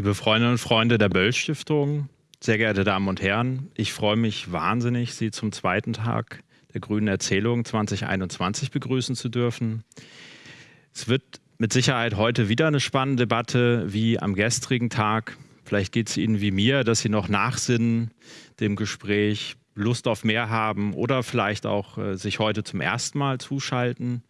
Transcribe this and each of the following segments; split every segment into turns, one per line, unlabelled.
Liebe Freundinnen und Freunde der Böll Stiftung, sehr geehrte Damen und Herren, ich freue mich wahnsinnig, Sie zum zweiten Tag der Grünen Erzählung 2021 begrüßen zu dürfen. Es wird mit Sicherheit heute wieder eine spannende Debatte wie am gestrigen Tag. Vielleicht geht es Ihnen wie mir, dass Sie noch nachsinnen dem Gespräch, Lust auf mehr haben oder vielleicht auch äh, sich heute zum ersten Mal zuschalten.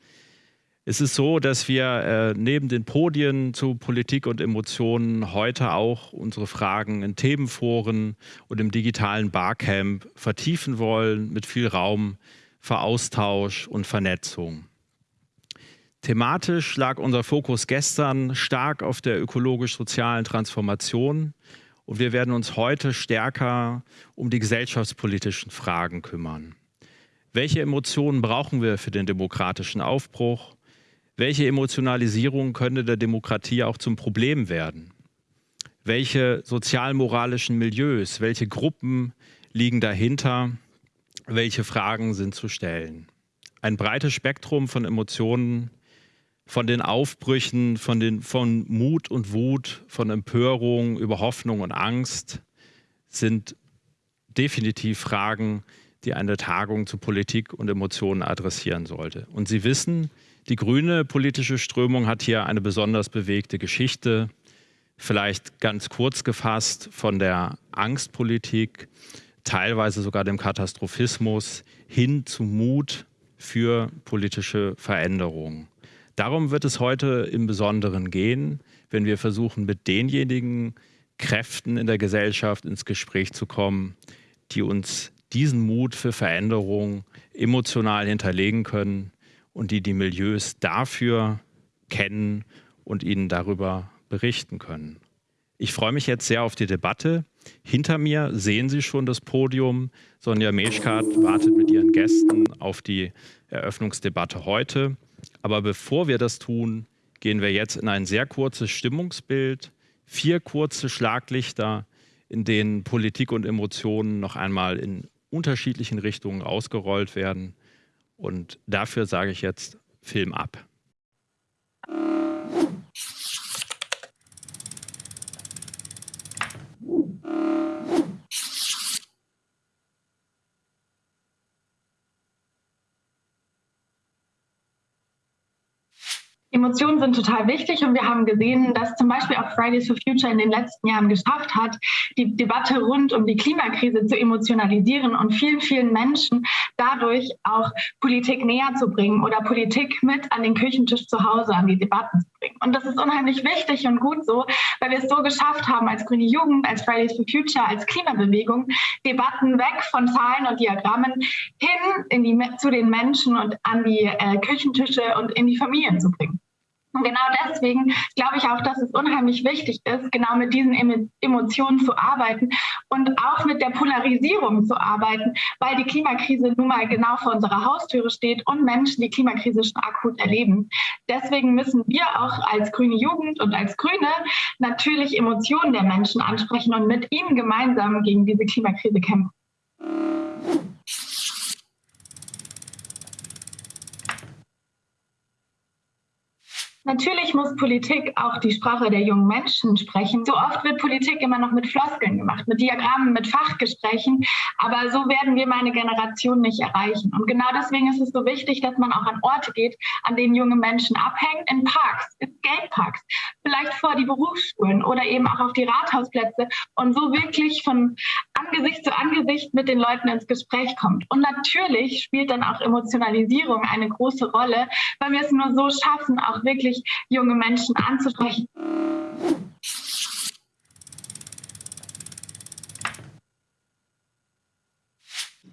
Es ist so, dass wir äh, neben den Podien zu Politik und Emotionen heute auch unsere Fragen in Themenforen und im digitalen Barcamp vertiefen wollen, mit viel Raum für Austausch und Vernetzung. Thematisch lag unser Fokus gestern stark auf der ökologisch-sozialen Transformation und wir werden uns heute stärker um die gesellschaftspolitischen Fragen kümmern. Welche Emotionen brauchen wir für den demokratischen Aufbruch? Welche Emotionalisierung könnte der Demokratie auch zum Problem werden? Welche sozialmoralischen Milieus, welche Gruppen liegen dahinter? Welche Fragen sind zu stellen? Ein breites Spektrum von Emotionen, von den Aufbrüchen, von, den, von Mut und Wut, von Empörung über Hoffnung und Angst sind definitiv Fragen, die eine Tagung zu Politik und Emotionen adressieren sollte. Und Sie wissen, die grüne politische Strömung hat hier eine besonders bewegte Geschichte, vielleicht ganz kurz gefasst von der Angstpolitik, teilweise sogar dem Katastrophismus hin zu Mut für politische Veränderungen. Darum wird es heute im Besonderen gehen, wenn wir versuchen, mit denjenigen Kräften in der Gesellschaft ins Gespräch zu kommen, die uns diesen Mut für Veränderung emotional hinterlegen können, und die die Milieus dafür kennen und ihnen darüber berichten können. Ich freue mich jetzt sehr auf die Debatte. Hinter mir sehen Sie schon das Podium. Sonja Meschkat wartet mit ihren Gästen auf die Eröffnungsdebatte heute. Aber bevor wir das tun, gehen wir jetzt in ein sehr kurzes Stimmungsbild, vier kurze Schlaglichter, in denen Politik und Emotionen noch einmal in unterschiedlichen Richtungen ausgerollt werden. Und dafür sage ich jetzt Film ab.
Emotionen sind total wichtig und wir haben gesehen, dass zum Beispiel auch Fridays for Future in den letzten Jahren geschafft hat, die Debatte rund um die Klimakrise zu emotionalisieren und vielen, vielen Menschen dadurch auch Politik näher zu bringen oder Politik mit an den Küchentisch zu Hause, an die Debatten zu bringen. Und das ist unheimlich wichtig und gut so, weil wir es so geschafft haben, als Grüne Jugend, als Fridays for Future, als Klimabewegung, Debatten weg von Zahlen und Diagrammen hin in die, zu den Menschen und an die äh, Küchentische und in die Familien zu bringen. Und genau deswegen glaube ich auch, dass es unheimlich wichtig ist, genau mit diesen Emotionen zu arbeiten und auch mit der Polarisierung zu arbeiten, weil die Klimakrise nun mal genau vor unserer Haustüre steht und Menschen die Klimakrise schon akut erleben. Deswegen müssen wir auch als grüne Jugend und als Grüne natürlich Emotionen der Menschen ansprechen und mit ihnen gemeinsam gegen diese Klimakrise kämpfen. Natürlich muss Politik auch die Sprache der jungen Menschen sprechen. So oft wird Politik immer noch mit Floskeln gemacht, mit Diagrammen, mit Fachgesprächen. Aber so werden wir meine Generation nicht erreichen. Und genau deswegen ist es so wichtig, dass man auch an Orte geht, an denen junge Menschen abhängen, in Parks, in Skateparks, vielleicht vor die Berufsschulen oder eben auch auf die Rathausplätze und so wirklich von Angesicht zu Angesicht mit den Leuten ins Gespräch kommt. Und natürlich spielt dann auch Emotionalisierung eine große Rolle, weil wir es nur so schaffen, auch wirklich junge Menschen anzusprechen.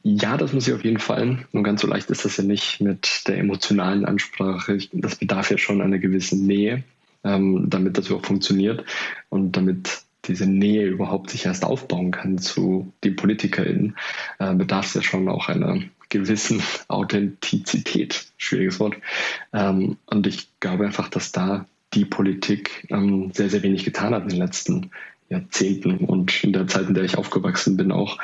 Ja, das muss ich auf jeden Fall. Und ganz so leicht ist das ja nicht mit der emotionalen Ansprache. Das bedarf ja schon einer gewissen Nähe, ähm, damit das überhaupt funktioniert und damit diese Nähe überhaupt sich erst aufbauen kann zu den PolitikerInnen, äh, bedarf es ja schon auch einer gewissen Authentizität. Schwieriges Wort. Ähm, und ich glaube einfach, dass da die Politik ähm, sehr, sehr wenig getan hat in den letzten Jahrzehnten und in der Zeit, in der ich aufgewachsen bin, auch,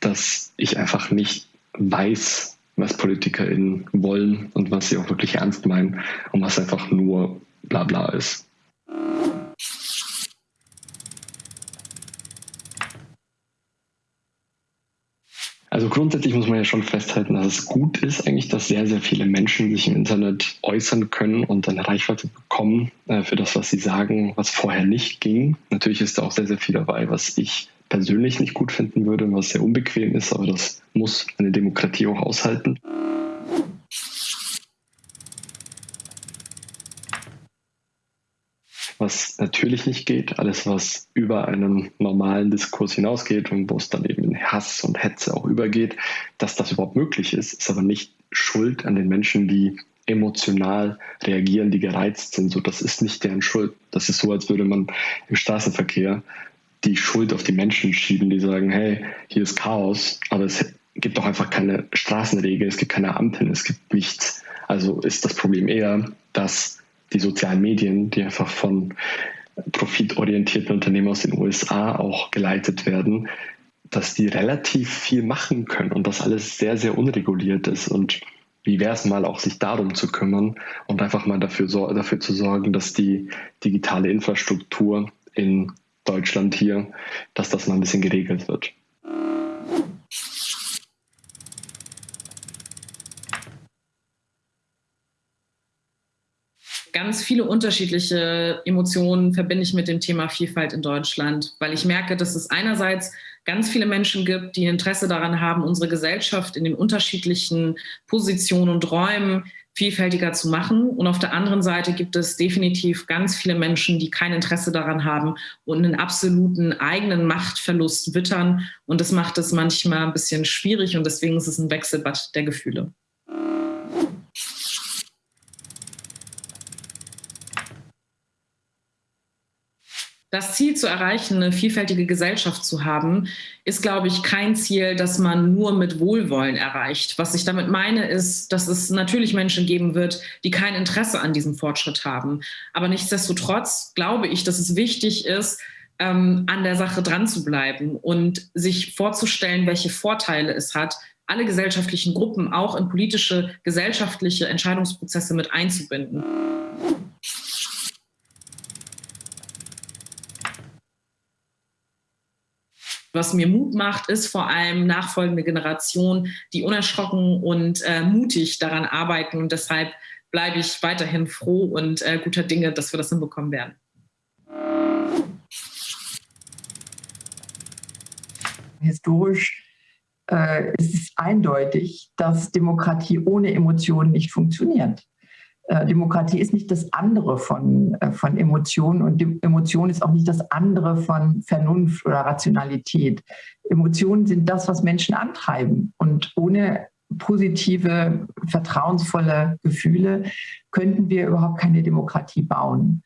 dass ich einfach nicht weiß, was PolitikerInnen wollen und was sie auch wirklich ernst meinen und was einfach nur Blabla ist. Grundsätzlich muss man ja schon festhalten, dass es gut ist eigentlich, dass sehr, sehr viele Menschen sich im Internet äußern können und eine Reichweite bekommen äh, für das, was sie sagen, was vorher nicht ging. Natürlich ist da auch sehr, sehr viel dabei, was ich persönlich nicht gut finden würde, was sehr unbequem ist, aber das muss eine Demokratie auch aushalten. Was natürlich nicht geht, alles was über einen normalen Diskurs hinausgeht und wo es dann eben in Hass und Hetze auch übergeht, dass das überhaupt möglich ist, ist aber nicht Schuld an den Menschen, die emotional reagieren, die gereizt sind. So, das ist nicht deren Schuld. Das ist so, als würde man im Straßenverkehr die Schuld auf die Menschen schieben, die sagen, hey, hier ist Chaos, aber es gibt doch einfach keine Straßenregeln, es gibt keine Ampeln, es gibt nichts. Also ist das Problem eher, dass die sozialen Medien, die einfach von profitorientierten Unternehmen aus den USA auch geleitet werden, dass die relativ viel machen können und das alles sehr, sehr unreguliert ist. Und wie wäre es mal auch, sich darum zu kümmern und einfach mal dafür, dafür zu sorgen, dass die digitale Infrastruktur in Deutschland hier, dass das mal ein bisschen geregelt wird.
Ganz viele unterschiedliche Emotionen verbinde ich mit dem Thema Vielfalt in Deutschland, weil ich merke, dass es einerseits ganz viele Menschen gibt, die Interesse daran haben, unsere Gesellschaft in den unterschiedlichen Positionen und Räumen vielfältiger zu machen. Und auf der anderen Seite gibt es definitiv ganz viele Menschen, die kein Interesse daran haben und einen absoluten eigenen Machtverlust wittern. Und das macht es manchmal ein bisschen schwierig und deswegen ist es ein Wechselbad der Gefühle. Das Ziel zu erreichen, eine vielfältige Gesellschaft zu haben, ist, glaube ich, kein Ziel, das man nur mit Wohlwollen erreicht. Was ich damit meine, ist, dass es natürlich Menschen geben wird, die kein Interesse an diesem Fortschritt haben. Aber nichtsdestotrotz glaube ich, dass es wichtig ist, ähm, an der Sache dran zu bleiben und sich vorzustellen, welche Vorteile es hat, alle gesellschaftlichen Gruppen auch in politische, gesellschaftliche Entscheidungsprozesse mit einzubinden. Was mir Mut macht, ist vor allem nachfolgende Generation, die unerschrocken und äh, mutig daran arbeiten. Und deshalb bleibe ich weiterhin froh und äh, guter Dinge, dass wir das hinbekommen werden.
Historisch äh, ist es eindeutig, dass Demokratie ohne Emotionen nicht funktioniert. Äh, Demokratie ist nicht das andere von, äh, von Emotionen und Emotion ist auch nicht das andere von Vernunft oder Rationalität. Emotionen sind das, was Menschen antreiben und ohne positive, vertrauensvolle Gefühle könnten wir überhaupt keine Demokratie bauen.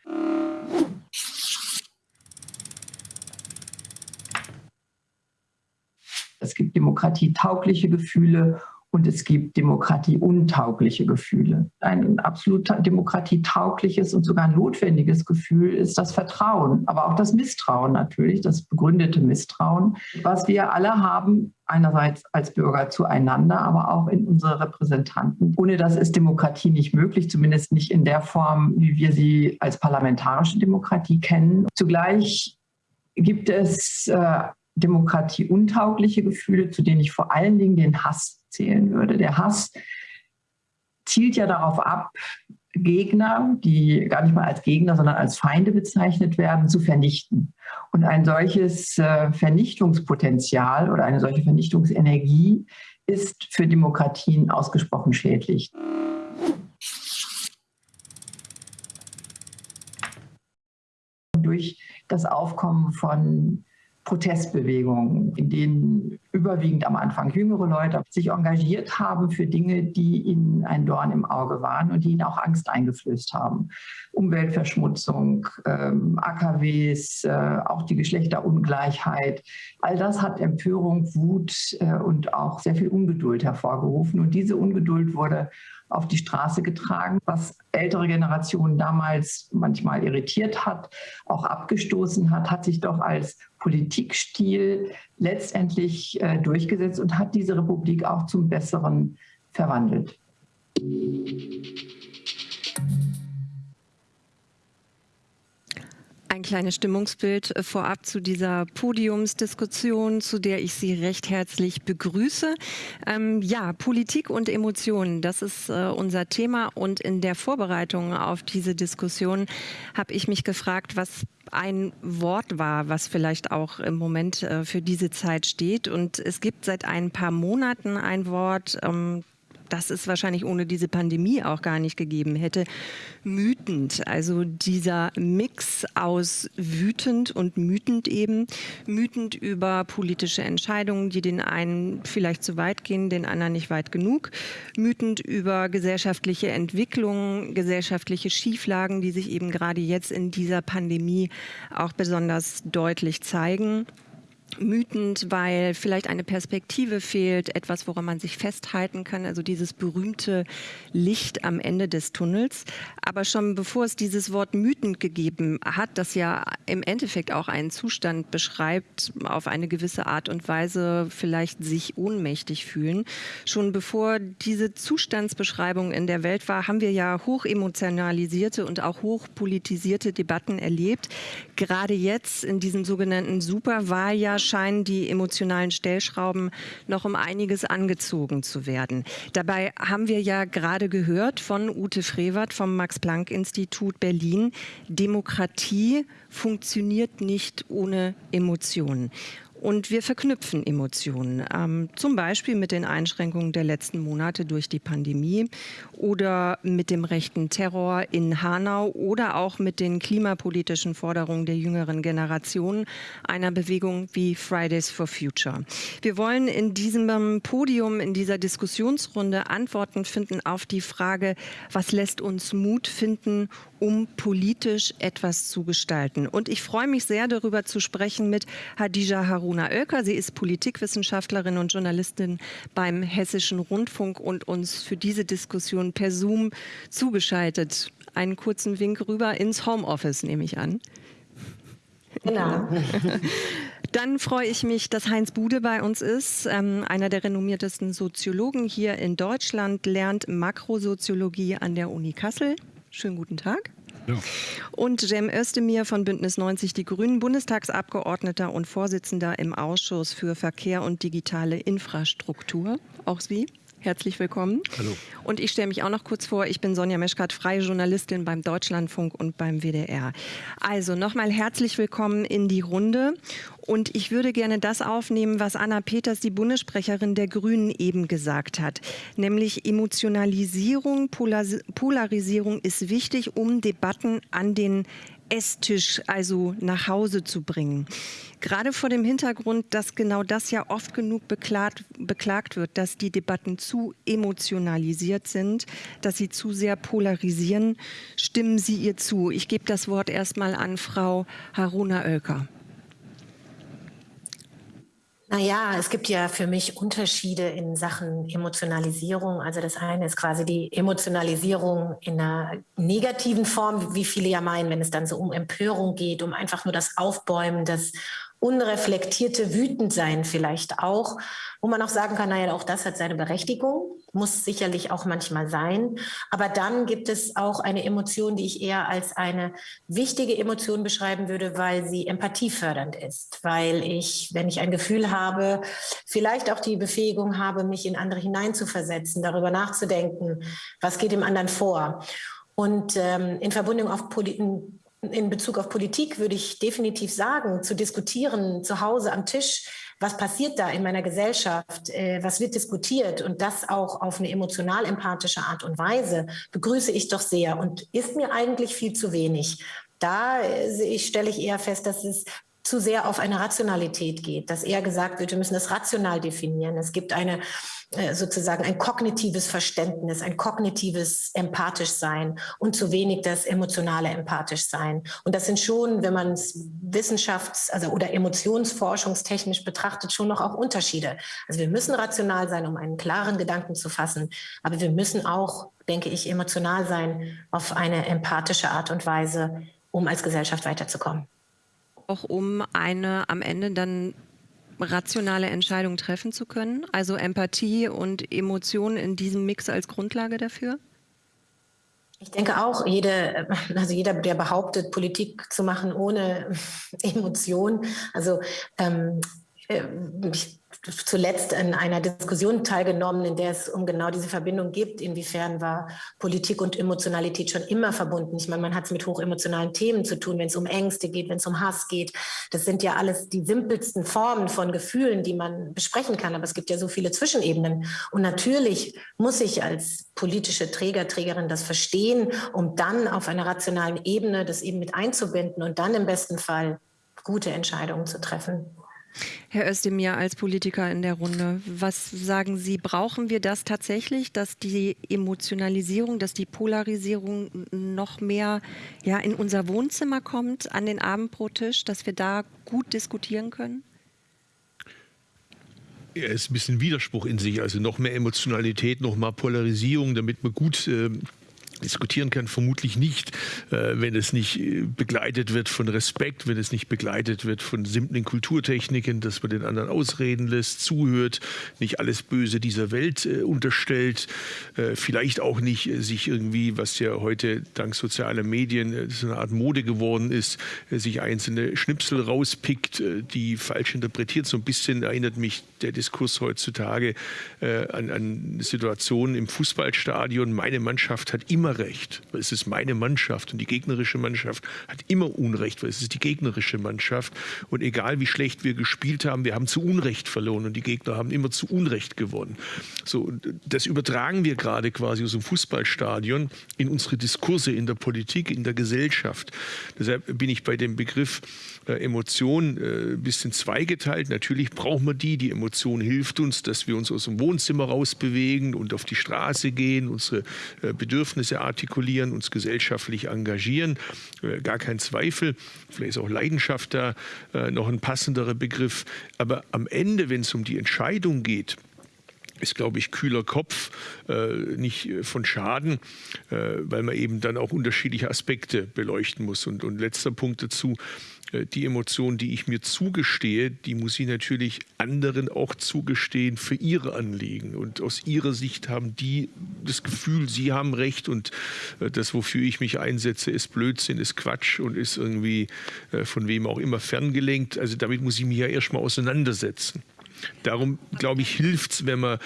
Es gibt demokratietaugliche Gefühle und es gibt demokratieuntaugliche Gefühle. Ein absolut demokratietaugliches und sogar notwendiges Gefühl ist das Vertrauen, aber auch das Misstrauen natürlich, das begründete Misstrauen, was wir alle haben, einerseits als Bürger zueinander, aber auch in unsere Repräsentanten. Ohne das ist Demokratie nicht möglich, zumindest nicht in der Form, wie wir sie als parlamentarische Demokratie kennen. Zugleich gibt es äh, demokratieuntaugliche Gefühle, zu denen ich vor allen Dingen den Hass zählen würde. Der Hass zielt ja darauf ab, Gegner, die gar nicht mal als Gegner, sondern als Feinde bezeichnet werden, zu vernichten. Und ein solches äh, Vernichtungspotenzial oder eine solche Vernichtungsenergie ist für Demokratien ausgesprochen schädlich. Durch das Aufkommen von Protestbewegungen, in denen überwiegend am Anfang jüngere Leute sich engagiert haben für Dinge, die ihnen ein Dorn im Auge waren und die ihnen auch Angst eingeflößt haben. Umweltverschmutzung, ähm, AKWs, äh, auch die Geschlechterungleichheit. All das hat Empörung, Wut äh, und auch sehr viel Ungeduld hervorgerufen. Und diese Ungeduld wurde auf die Straße getragen, was ältere Generationen damals manchmal irritiert hat, auch abgestoßen hat, hat sich doch als Politikstil letztendlich äh, durchgesetzt und hat diese Republik auch zum Besseren verwandelt.
Ein kleines Stimmungsbild äh, vorab zu dieser Podiumsdiskussion, zu der ich Sie recht herzlich begrüße. Ähm, ja, Politik und Emotionen, das ist äh, unser Thema. Und in der Vorbereitung auf diese Diskussion habe ich mich gefragt, was ein Wort war, was vielleicht auch im Moment äh, für diese Zeit steht. Und es gibt seit ein paar Monaten ein Wort, ähm, das es wahrscheinlich ohne diese Pandemie auch gar nicht gegeben hätte, mütend. Also dieser Mix aus wütend und mütend eben. Mütend über politische Entscheidungen, die den einen vielleicht zu weit gehen, den anderen nicht weit genug. Mütend über gesellschaftliche Entwicklungen, gesellschaftliche Schieflagen, die sich eben gerade jetzt in dieser Pandemie auch besonders deutlich zeigen mütend, weil vielleicht eine Perspektive fehlt, etwas, woran man sich festhalten kann, also dieses berühmte Licht am Ende des Tunnels. Aber schon bevor es dieses Wort mütend gegeben hat, das ja im Endeffekt auch einen Zustand beschreibt, auf eine gewisse Art und Weise vielleicht sich ohnmächtig fühlen, schon bevor diese Zustandsbeschreibung in der Welt war, haben wir ja hochemotionalisierte und auch hochpolitisierte Debatten erlebt. Gerade jetzt in diesem sogenannten Superwahljahr scheinen die emotionalen Stellschrauben noch um einiges angezogen zu werden. Dabei haben wir ja gerade gehört von Ute Frevert vom Max-Planck-Institut Berlin, Demokratie funktioniert nicht ohne Emotionen. Und wir verknüpfen Emotionen, ähm, zum Beispiel mit den Einschränkungen der letzten Monate durch die Pandemie oder mit dem rechten Terror in Hanau oder auch mit den klimapolitischen Forderungen der jüngeren Generation einer Bewegung wie Fridays for Future. Wir wollen in diesem Podium, in dieser Diskussionsrunde Antworten finden auf die Frage, was lässt uns Mut finden, um politisch etwas zu gestalten. Und ich freue mich sehr, darüber zu sprechen mit Hadija Haruna Oelker. Sie ist Politikwissenschaftlerin und Journalistin beim Hessischen Rundfunk und uns für diese Diskussion per Zoom zugeschaltet. Einen kurzen Wink rüber ins Homeoffice, nehme ich an. Genau. Dann freue ich mich, dass Heinz Bude bei uns ist, ähm, einer der renommiertesten Soziologen hier in Deutschland, lernt Makrosoziologie an der Uni Kassel. Schönen guten Tag. Ja. Und Cem Özdemir von Bündnis 90 Die Grünen, Bundestagsabgeordneter und Vorsitzender im Ausschuss für Verkehr und digitale Infrastruktur. Auch Sie. Herzlich willkommen. Hallo. Und ich stelle mich auch noch kurz vor. Ich bin Sonja Meschkat, freie Journalistin beim Deutschlandfunk und beim WDR. Also nochmal herzlich willkommen in die Runde. Und ich würde gerne das aufnehmen, was Anna Peters, die Bundessprecherin der Grünen, eben gesagt hat. Nämlich Emotionalisierung, Polarisierung ist wichtig, um Debatten an den Esstisch also nach Hause zu bringen. Gerade vor dem Hintergrund, dass genau das ja oft genug beklagt, beklagt wird, dass die Debatten zu emotionalisiert sind, dass sie zu sehr polarisieren, stimmen Sie ihr zu. Ich gebe das Wort erstmal an Frau Haruna Oelker.
Naja, es gibt ja für mich Unterschiede in Sachen Emotionalisierung. Also das eine ist quasi die Emotionalisierung in einer negativen Form, wie viele ja meinen, wenn es dann so um Empörung geht, um einfach nur das Aufbäumen, das unreflektierte Wütendsein vielleicht auch, wo man auch sagen kann, naja, auch das hat seine Berechtigung, muss sicherlich auch manchmal sein. Aber dann gibt es auch eine Emotion, die ich eher als eine wichtige Emotion beschreiben würde, weil sie empathiefördernd ist, weil ich, wenn ich ein Gefühl habe, vielleicht auch die Befähigung habe, mich in andere hineinzuversetzen, darüber nachzudenken, was geht dem anderen vor. Und ähm, in Verbindung auf Poli in Bezug auf Politik würde ich definitiv sagen, zu diskutieren zu Hause am Tisch, was passiert da in meiner Gesellschaft, äh, was wird diskutiert und das auch auf eine emotional empathische Art und Weise, begrüße ich doch sehr und ist mir eigentlich viel zu wenig. Da äh, stelle ich eher fest, dass es zu sehr auf eine Rationalität geht, dass eher gesagt wird, wir müssen das rational definieren. Es gibt eine äh, sozusagen ein kognitives Verständnis, ein kognitives empathisch sein und zu wenig das emotionale empathisch sein. Und das sind schon, wenn man es wissenschafts- also oder emotionsforschungstechnisch betrachtet, schon noch auch Unterschiede. Also wir müssen rational sein, um einen klaren Gedanken zu fassen, aber wir müssen auch, denke ich, emotional sein auf eine empathische Art und Weise, um als Gesellschaft weiterzukommen
auch um eine am Ende dann rationale Entscheidung treffen zu können? Also Empathie und Emotionen in diesem Mix als Grundlage dafür?
Ich denke auch, jede, also jeder, der behauptet, Politik zu machen ohne Emotion, also ähm, äh, ich zuletzt in einer Diskussion teilgenommen, in der es um genau diese Verbindung gibt. Inwiefern war Politik und Emotionalität schon immer verbunden? Ich meine, man hat es mit hochemotionalen Themen zu tun, wenn es um Ängste geht, wenn es um Hass geht. Das sind ja alles die simpelsten Formen von Gefühlen, die man besprechen kann. Aber es gibt ja so viele Zwischenebenen. Und natürlich muss ich als politische Träger, Trägerin das verstehen, um dann auf einer rationalen Ebene das eben mit einzubinden und dann im besten Fall gute Entscheidungen zu treffen.
Herr Özdemir als Politiker in der Runde, was sagen Sie, brauchen wir das tatsächlich, dass die Emotionalisierung, dass die Polarisierung noch mehr ja, in unser Wohnzimmer kommt, an den Abendbrottisch, dass wir da gut diskutieren können?
Ja, es ist ein bisschen Widerspruch in sich, also noch mehr Emotionalität, noch mehr Polarisierung, damit man gut äh, diskutieren kann, vermutlich nicht, äh, wenn es nicht äh, begleitet wird von Respekt, wenn es nicht begleitet wird von simplen Kulturtechniken, dass man den anderen ausreden lässt, zuhört, nicht alles Böse dieser Welt äh, unterstellt, vielleicht auch nicht sich irgendwie, was ja heute dank sozialer Medien so eine Art Mode geworden ist, sich einzelne Schnipsel rauspickt, die falsch interpretiert. So ein bisschen erinnert mich der Diskurs heutzutage an, an Situationen im Fußballstadion. Meine Mannschaft hat immer immer recht, weil es ist meine Mannschaft und die gegnerische Mannschaft hat immer Unrecht, weil es ist die gegnerische Mannschaft und egal wie schlecht wir gespielt haben, wir haben zu Unrecht verloren und die Gegner haben immer zu Unrecht gewonnen. So, das übertragen wir gerade quasi aus dem Fußballstadion in unsere Diskurse in der Politik, in der Gesellschaft. Deshalb bin ich bei dem Begriff äh, Emotion äh, ein bisschen zweigeteilt. Natürlich brauchen wir die. Die Emotion hilft uns, dass wir uns aus dem Wohnzimmer rausbewegen und auf die Straße gehen, unsere äh, Bedürfnisse artikulieren, uns gesellschaftlich engagieren. Äh, gar kein Zweifel. Vielleicht ist auch Leidenschaft da äh, noch ein passenderer Begriff. Aber am Ende, wenn es um die Entscheidung geht, ist, glaube ich, kühler Kopf äh, nicht von Schaden, äh, weil man eben dann auch unterschiedliche Aspekte beleuchten muss. Und, und letzter Punkt dazu, äh, die Emotionen, die ich mir zugestehe, die muss ich natürlich anderen auch zugestehen für ihre Anliegen. Und aus ihrer Sicht haben die das Gefühl, sie haben Recht und äh, das, wofür ich mich einsetze, ist Blödsinn, ist Quatsch und ist irgendwie äh, von wem auch immer ferngelenkt. Also damit muss ich mich ja erstmal auseinandersetzen. Darum, glaube ich, hilft es, wenn man äh,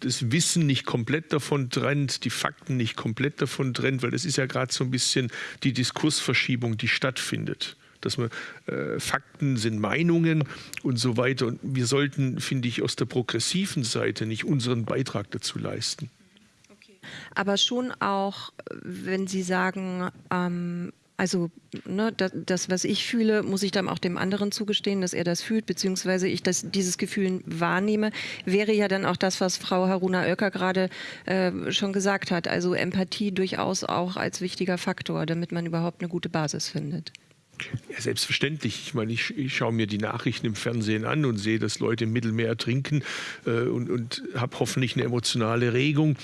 das Wissen nicht komplett davon trennt, die Fakten nicht komplett davon trennt, weil das ist ja gerade so ein bisschen die Diskursverschiebung, die stattfindet dass man äh, Fakten sind Meinungen und so weiter. Und wir sollten, finde ich, aus der progressiven Seite nicht unseren Beitrag dazu leisten.
Aber schon auch, wenn Sie sagen, ähm, also ne, das, das, was ich fühle, muss ich dann auch dem anderen zugestehen, dass er das fühlt, beziehungsweise ich das, dieses Gefühl wahrnehme, wäre ja dann auch das, was Frau Haruna Oelker gerade äh, schon gesagt hat. Also Empathie durchaus auch als wichtiger Faktor, damit man überhaupt eine gute Basis findet.
Ja, selbstverständlich. Ich meine, ich, ich, schaue mir die Nachrichten im Fernsehen an und sehe, dass Leute im Mittelmeer ertrinken äh, und, und habe hoffentlich eine emotionale Regung,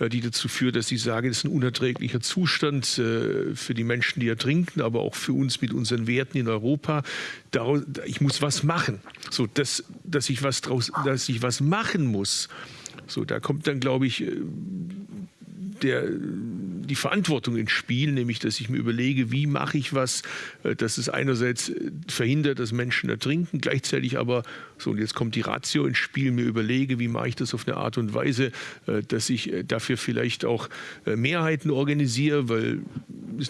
äh, die dazu führt, dass ich sage, das ist ein unerträglicher Zustand äh, für die Menschen, die ertrinken, aber auch für uns mit unseren Werten in Europa. Daraus, ich muss was machen. So, dass, dass, ich was draus, dass ich was machen muss. So, da kommt dann, glaube ich, äh, der, die Verantwortung ins Spiel, nämlich dass ich mir überlege, wie mache ich was, äh, dass es einerseits äh, verhindert, dass Menschen ertrinken, gleichzeitig aber, so und jetzt kommt die Ratio ins Spiel, mir überlege, wie mache ich das auf eine Art und Weise, äh, dass ich dafür vielleicht auch Mehrheiten organisiere, weil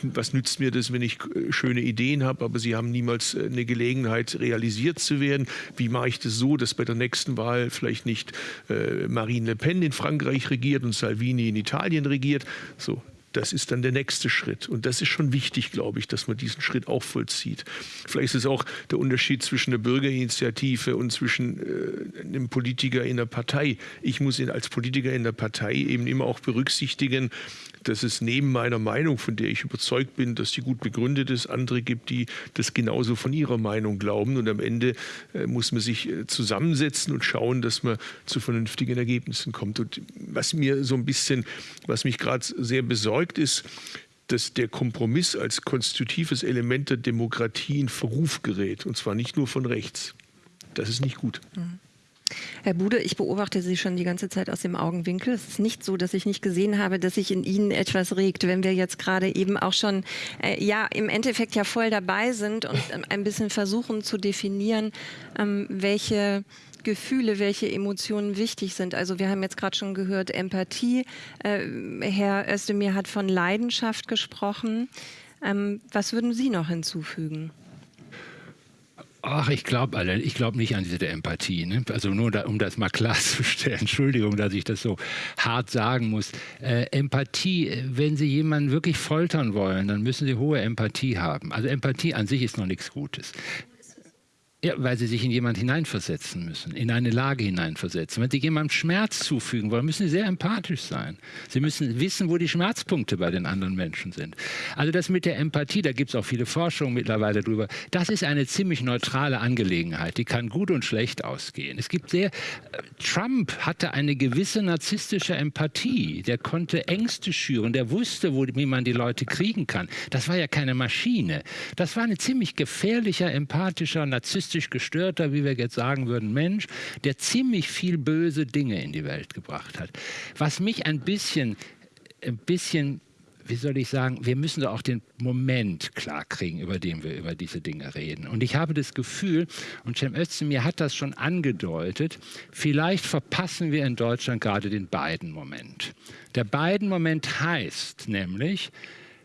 was nützt mir das, wenn ich schöne Ideen habe, aber sie haben niemals eine Gelegenheit, realisiert zu werden? Wie mache ich das so, dass bei der nächsten Wahl vielleicht nicht Marine Le Pen in Frankreich regiert und Salvini in Italien regiert? Regiert. So, das ist dann der nächste Schritt. Und das ist schon wichtig, glaube ich, dass man diesen Schritt auch vollzieht. Vielleicht ist es auch der Unterschied zwischen der Bürgerinitiative und zwischen äh, einem Politiker in der Partei. Ich muss ihn als Politiker in der Partei eben immer auch berücksichtigen, dass es neben meiner Meinung, von der ich überzeugt bin, dass die gut begründet ist, andere gibt, die das genauso von ihrer Meinung glauben. Und am Ende äh, muss man sich äh, zusammensetzen und schauen, dass man zu vernünftigen Ergebnissen kommt. Und was mir so ein bisschen, was mich gerade sehr besorgt ist, dass der Kompromiss als konstitutives Element der Demokratie in Verruf gerät. Und zwar nicht nur von rechts. Das ist nicht gut. Mhm.
Herr Bude, ich beobachte Sie schon die ganze Zeit aus dem Augenwinkel. Es ist nicht so, dass ich nicht gesehen habe, dass sich in Ihnen etwas regt, wenn wir jetzt gerade eben auch schon, äh, ja, im Endeffekt ja voll dabei sind und ähm, ein bisschen versuchen zu definieren, ähm, welche Gefühle, welche Emotionen wichtig sind. Also wir haben jetzt gerade schon gehört, Empathie. Äh, Herr Özdemir hat von Leidenschaft gesprochen. Ähm, was würden Sie noch hinzufügen?
Ach, ich glaube ich glaube nicht an diese Empathie. Ne? Also nur da, um das mal klarzustellen. Entschuldigung, dass ich das so hart sagen muss. Äh, Empathie, wenn Sie jemanden wirklich foltern wollen, dann müssen Sie hohe Empathie haben. Also Empathie an sich ist noch nichts Gutes. Ja, weil sie sich in jemand hineinversetzen müssen, in eine Lage hineinversetzen. Wenn sie jemandem Schmerz zufügen wollen, müssen sie sehr empathisch sein. Sie müssen wissen, wo die Schmerzpunkte bei den anderen Menschen sind. Also das mit der Empathie, da gibt es auch viele Forschungen mittlerweile drüber, das ist eine ziemlich neutrale Angelegenheit. Die kann gut und schlecht ausgehen. Es gibt sehr, Trump hatte eine gewisse narzisstische Empathie. Der konnte Ängste schüren, der wusste, wo, wie man die Leute kriegen kann. Das war ja keine Maschine. Das war ein ziemlich gefährlicher, empathischer, narzisstischer autistisch gestörter, wie wir jetzt sagen würden, Mensch, der ziemlich viel böse Dinge in die Welt gebracht hat. Was mich ein bisschen, ein bisschen wie soll ich sagen, wir müssen auch den Moment klarkriegen, über den wir über diese Dinge reden. Und ich habe das Gefühl, und Cem Özdemir hat das schon angedeutet, vielleicht verpassen wir in Deutschland gerade den beiden Moment. Der beiden Moment heißt nämlich,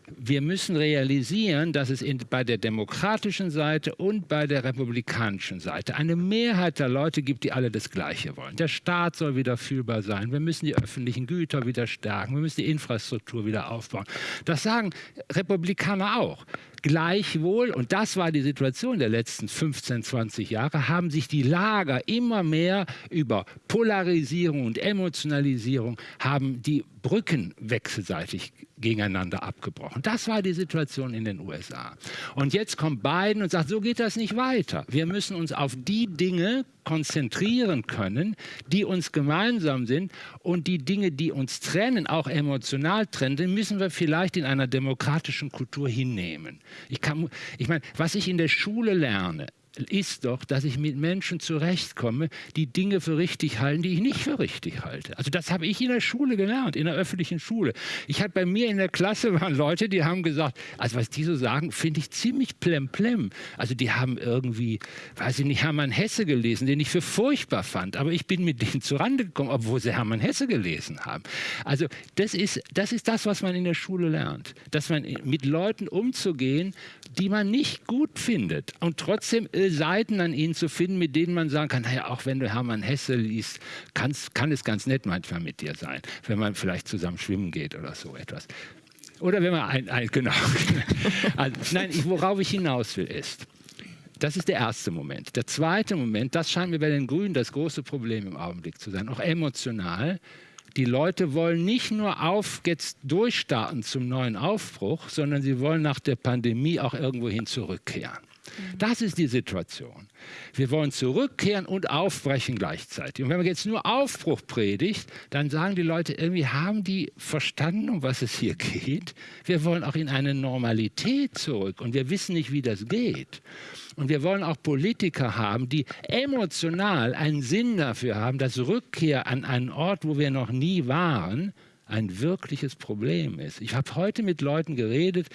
wir müssen realisieren, dass es in, bei der demokratischen Seite und bei der republikanischen Seite eine Mehrheit der Leute gibt, die alle das Gleiche wollen. Der Staat soll wieder fühlbar sein. Wir müssen die öffentlichen Güter wieder stärken. Wir müssen die Infrastruktur wieder aufbauen. Das sagen Republikaner auch. Gleichwohl, und das war die Situation der letzten 15, 20 Jahre, haben sich die Lager immer mehr über Polarisierung und Emotionalisierung, haben die Brücken wechselseitig gegeneinander abgebrochen. Das war die Situation in den USA. Und jetzt kommt Biden und sagt, so geht das nicht weiter. Wir müssen uns auf die Dinge konzentrieren können, die uns gemeinsam sind und die Dinge, die uns trennen, auch emotional trennen, müssen wir vielleicht in einer demokratischen Kultur hinnehmen. Ich, kann, ich meine, was ich in der Schule lerne, ist doch, dass ich mit Menschen zurechtkomme, die Dinge für richtig halten, die ich nicht für richtig halte. Also das habe ich in der Schule gelernt, in der öffentlichen Schule. Ich hatte bei mir in der Klasse waren Leute, die haben gesagt, also was die so sagen, finde ich ziemlich plemplem. Also die haben irgendwie, weiß ich nicht, Hermann Hesse gelesen, den ich für furchtbar fand, aber ich bin mit denen zurande gekommen, obwohl sie Hermann Hesse gelesen haben. Also das ist das, ist das was man in der Schule lernt, dass man mit Leuten umzugehen, die man nicht gut findet und trotzdem Seiten an ihnen zu finden, mit denen man sagen kann, naja, auch wenn du Hermann Hesse liest, kann es ganz nett manchmal mit dir sein, wenn man vielleicht zusammen schwimmen geht oder so etwas. Oder wenn man ein, ein genau. also, nein, worauf ich hinaus will, ist, das ist der erste Moment. Der zweite Moment, das scheint mir bei den Grünen das große Problem im Augenblick zu sein, auch emotional. Die Leute wollen nicht nur auf jetzt durchstarten zum neuen Aufbruch, sondern sie wollen nach der Pandemie auch irgendwohin zurückkehren. Das ist die Situation. Wir wollen zurückkehren und aufbrechen gleichzeitig. Und wenn man jetzt nur Aufbruch predigt, dann sagen die Leute, irgendwie haben die verstanden, um was es hier geht. Wir wollen auch in eine Normalität zurück und wir wissen nicht, wie das geht. Und wir wollen auch Politiker haben, die emotional einen Sinn dafür haben, dass Rückkehr an einen Ort, wo wir noch nie waren, ein wirkliches Problem ist. Ich habe heute mit Leuten geredet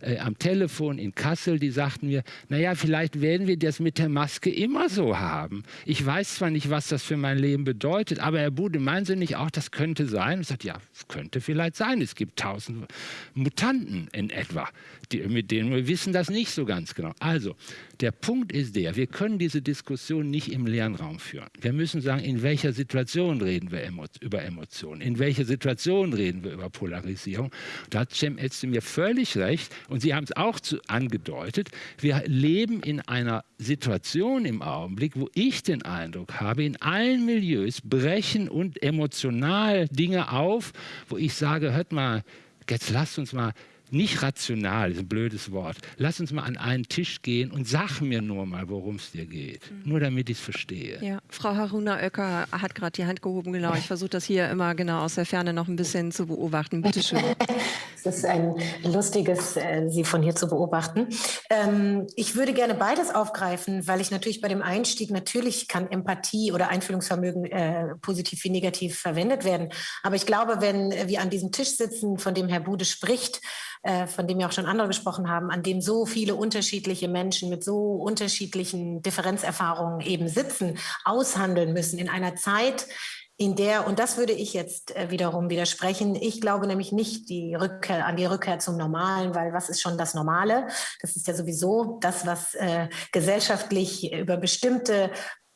äh, am Telefon in Kassel, die sagten mir, naja, vielleicht werden wir das mit der Maske immer so haben. Ich weiß zwar nicht, was das für mein Leben bedeutet, aber Herr Bude, meinen Sie nicht auch, das könnte sein? Ich sagte, ja, könnte vielleicht sein. Es gibt tausend Mutanten in etwa, die, mit denen wir wissen das nicht so ganz genau. Also, der Punkt ist der, wir können diese Diskussion nicht im leeren Raum führen. Wir müssen sagen, in welcher Situation reden wir über Emotionen, in welcher Situation reden wir über Polarisierung. Da hat Cem mir völlig recht und Sie haben es auch zu, angedeutet. Wir leben in einer Situation im Augenblick, wo ich den Eindruck habe, in allen Milieus brechen und emotional Dinge auf, wo ich sage, hört mal, jetzt lasst uns mal nicht rational, ist ein blödes Wort. Lass uns mal an einen Tisch gehen und sag mir nur mal, worum es dir geht. Mhm. Nur damit ich es verstehe.
Ja, Frau Haruna Oecker hat gerade die Hand gehoben, genau. Ich versuche das hier immer genau aus der Ferne noch ein bisschen zu beobachten. Bitte schön.
es ist ein lustiges, äh, Sie von hier zu beobachten. Ähm, ich würde gerne beides aufgreifen, weil ich natürlich bei dem Einstieg, natürlich kann Empathie oder Einfühlungsvermögen äh, positiv wie negativ verwendet werden. Aber ich glaube, wenn wir an diesem Tisch sitzen, von dem Herr Bude spricht, äh, von dem ja auch schon andere gesprochen haben, an dem so viele unterschiedliche Menschen mit so unterschiedlichen Differenzerfahrungen eben sitzen, aushandeln müssen in einer Zeit, in der, und das würde ich jetzt äh, wiederum widersprechen, ich glaube nämlich nicht die Rückkehr, an die Rückkehr zum Normalen, weil was ist schon das Normale? Das ist ja sowieso das, was äh, gesellschaftlich über bestimmte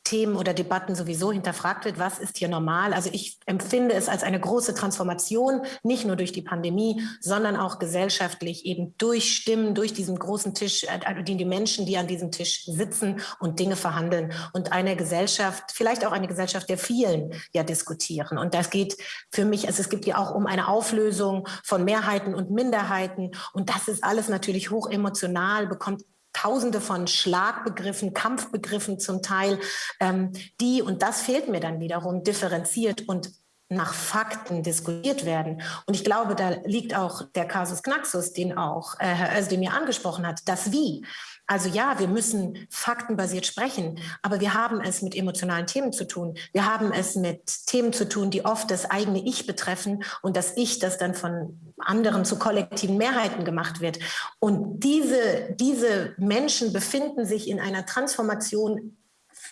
Themen oder Debatten sowieso hinterfragt wird, was ist hier normal. Also ich empfinde es als eine große Transformation, nicht nur durch die Pandemie, sondern auch gesellschaftlich eben durch Stimmen, durch diesen großen Tisch, also die, die Menschen, die an diesem Tisch sitzen und Dinge verhandeln und eine Gesellschaft, vielleicht auch eine Gesellschaft der vielen ja diskutieren. Und das geht für mich, also es gibt ja auch um eine Auflösung von Mehrheiten und Minderheiten und das ist alles natürlich hoch emotional, bekommt Tausende von Schlagbegriffen, Kampfbegriffen zum Teil, ähm, die, und das fehlt mir dann wiederum, differenziert und nach Fakten diskutiert werden. Und ich glaube, da liegt auch der Kasus Knaxus, den auch äh, Herr Özdemir angesprochen hat, das Wie. Also ja, wir müssen faktenbasiert sprechen, aber wir haben es mit emotionalen Themen zu tun. Wir haben es mit Themen zu tun, die oft das eigene Ich betreffen und das Ich, das dann von anderen zu kollektiven Mehrheiten gemacht wird. Und diese, diese Menschen befinden sich in einer Transformation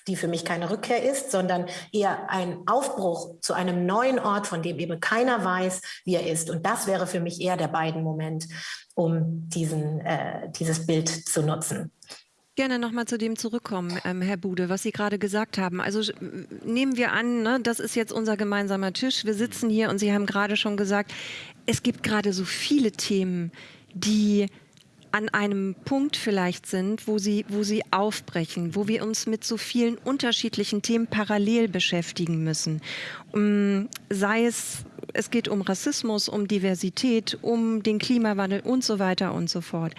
die für mich keine Rückkehr ist, sondern eher ein Aufbruch zu einem neuen Ort, von dem eben keiner weiß, wie er ist. Und das wäre für mich eher der beiden Moment, um diesen, äh, dieses Bild zu nutzen
gerne nochmal zu dem zurückkommen, ähm, Herr Bude, was Sie gerade gesagt haben. Also nehmen wir an, ne, das ist jetzt unser gemeinsamer Tisch. Wir sitzen hier und Sie haben gerade schon gesagt, es gibt gerade so viele Themen, die an einem Punkt vielleicht sind, wo sie, wo sie aufbrechen, wo wir uns mit so vielen unterschiedlichen Themen parallel beschäftigen müssen. Um, sei es es geht um Rassismus, um Diversität, um den Klimawandel und so weiter und so fort.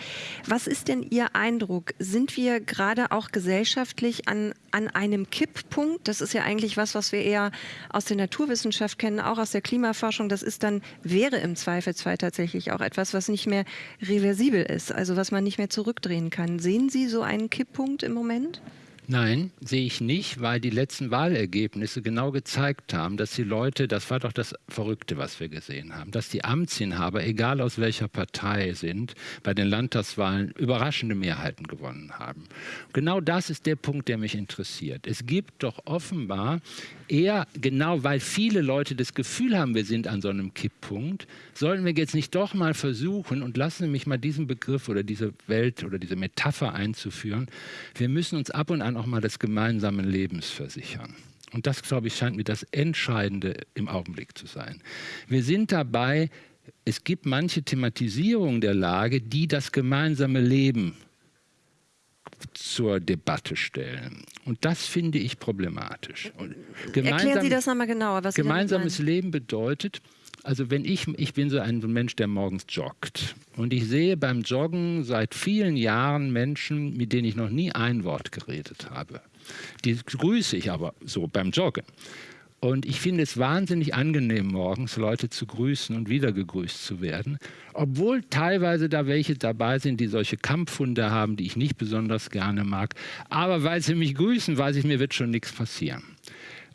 Was ist denn Ihr Eindruck? Sind wir gerade auch gesellschaftlich an, an einem Kipppunkt? Das ist ja eigentlich was, was wir eher aus der Naturwissenschaft kennen, auch aus der Klimaforschung. Das ist dann, wäre im Zweifelsfall tatsächlich auch etwas, was nicht mehr reversibel ist, also was man nicht mehr zurückdrehen kann. Sehen Sie so einen Kipppunkt im Moment?
Nein, sehe ich nicht, weil die letzten Wahlergebnisse genau gezeigt haben, dass die Leute, das war doch das Verrückte, was wir gesehen haben, dass die Amtsinhaber, egal aus welcher Partei sind, bei den Landtagswahlen überraschende Mehrheiten gewonnen haben. Genau das ist der Punkt, der mich interessiert. Es gibt doch offenbar eher, genau weil viele Leute das Gefühl haben, wir sind an so einem Kipppunkt, sollten wir jetzt nicht doch mal versuchen, und lassen Sie mich mal diesen Begriff oder diese Welt oder diese Metapher einzuführen, wir müssen uns ab und an auch mal des gemeinsamen Lebens versichern. Und das, glaube ich, scheint mir das Entscheidende im Augenblick zu sein. Wir sind dabei, es gibt manche Thematisierung der Lage, die das gemeinsame Leben zur Debatte stellen. Und das finde ich problematisch.
Erklären Sie das nochmal genauer.
Was gemeinsames Leben bedeutet, also wenn ich, ich bin so ein Mensch, der morgens joggt und ich sehe beim Joggen seit vielen Jahren Menschen, mit denen ich noch nie ein Wort geredet habe. Die grüße ich aber so beim Joggen. Und ich finde es wahnsinnig angenehm, morgens Leute zu grüßen und wieder gegrüßt zu werden. Obwohl teilweise da welche dabei sind, die solche Kampfhunde haben, die ich nicht besonders gerne mag. Aber weil sie mich grüßen, weiß ich, mir wird schon nichts passieren.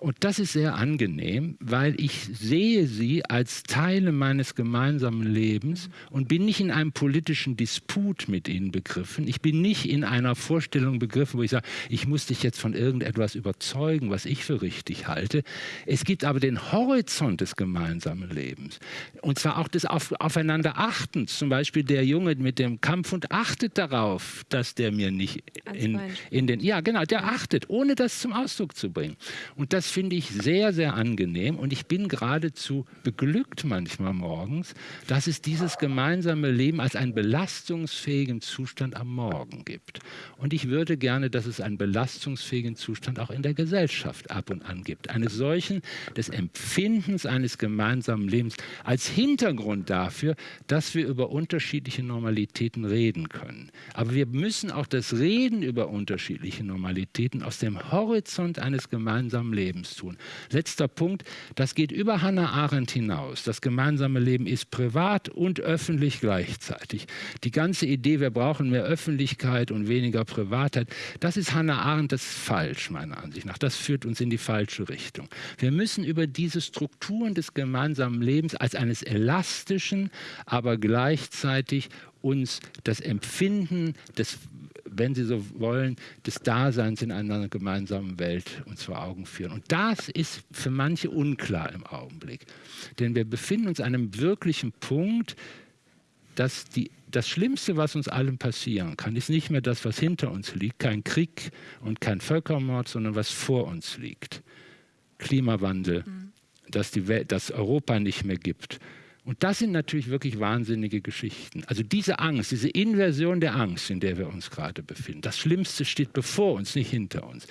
Und das ist sehr angenehm, weil ich sehe sie als Teile meines gemeinsamen Lebens und bin nicht in einem politischen Disput mit ihnen begriffen. Ich bin nicht in einer Vorstellung begriffen, wo ich sage, ich muss dich jetzt von irgendetwas überzeugen, was ich für richtig halte. Es gibt aber den Horizont des gemeinsamen Lebens. Und zwar auch des Auf Aufeinanderachtens. Zum Beispiel der Junge mit dem Kampf und achtet darauf, dass der mir nicht in, in den... Ja, genau, der achtet, ohne das zum Ausdruck zu bringen. Und das finde ich sehr, sehr angenehm und ich bin geradezu beglückt manchmal morgens, dass es dieses gemeinsame Leben als einen belastungsfähigen Zustand am Morgen gibt. Und ich würde gerne, dass es einen belastungsfähigen Zustand auch in der Gesellschaft ab und an gibt. Eines solchen des Empfindens eines gemeinsamen Lebens als Hintergrund dafür, dass wir über unterschiedliche Normalitäten reden können. Aber wir müssen auch das Reden über unterschiedliche Normalitäten aus dem Horizont eines gemeinsamen Lebens tun. Letzter Punkt, das geht über Hannah Arendt hinaus. Das gemeinsame Leben ist privat und öffentlich gleichzeitig. Die ganze Idee, wir brauchen mehr Öffentlichkeit und weniger Privatheit, das ist Hannah Arendt, das ist falsch meiner Ansicht nach. Das führt uns in die falsche Richtung. Wir müssen über diese Strukturen des gemeinsamen Lebens als eines elastischen, aber gleichzeitig uns das Empfinden des wenn Sie so wollen, des Daseins in einer gemeinsamen Welt uns vor Augen führen. Und das ist für manche unklar im Augenblick. Denn wir befinden uns an einem wirklichen Punkt, dass die, das Schlimmste, was uns allen passieren kann, ist nicht mehr das, was hinter uns liegt, kein Krieg und kein Völkermord, sondern was vor uns liegt. Klimawandel, mhm. dass, die Welt, dass Europa nicht mehr gibt, und das sind natürlich wirklich wahnsinnige Geschichten. Also diese Angst, diese Inversion der Angst, in der wir uns gerade befinden, das Schlimmste steht bevor uns, nicht hinter uns.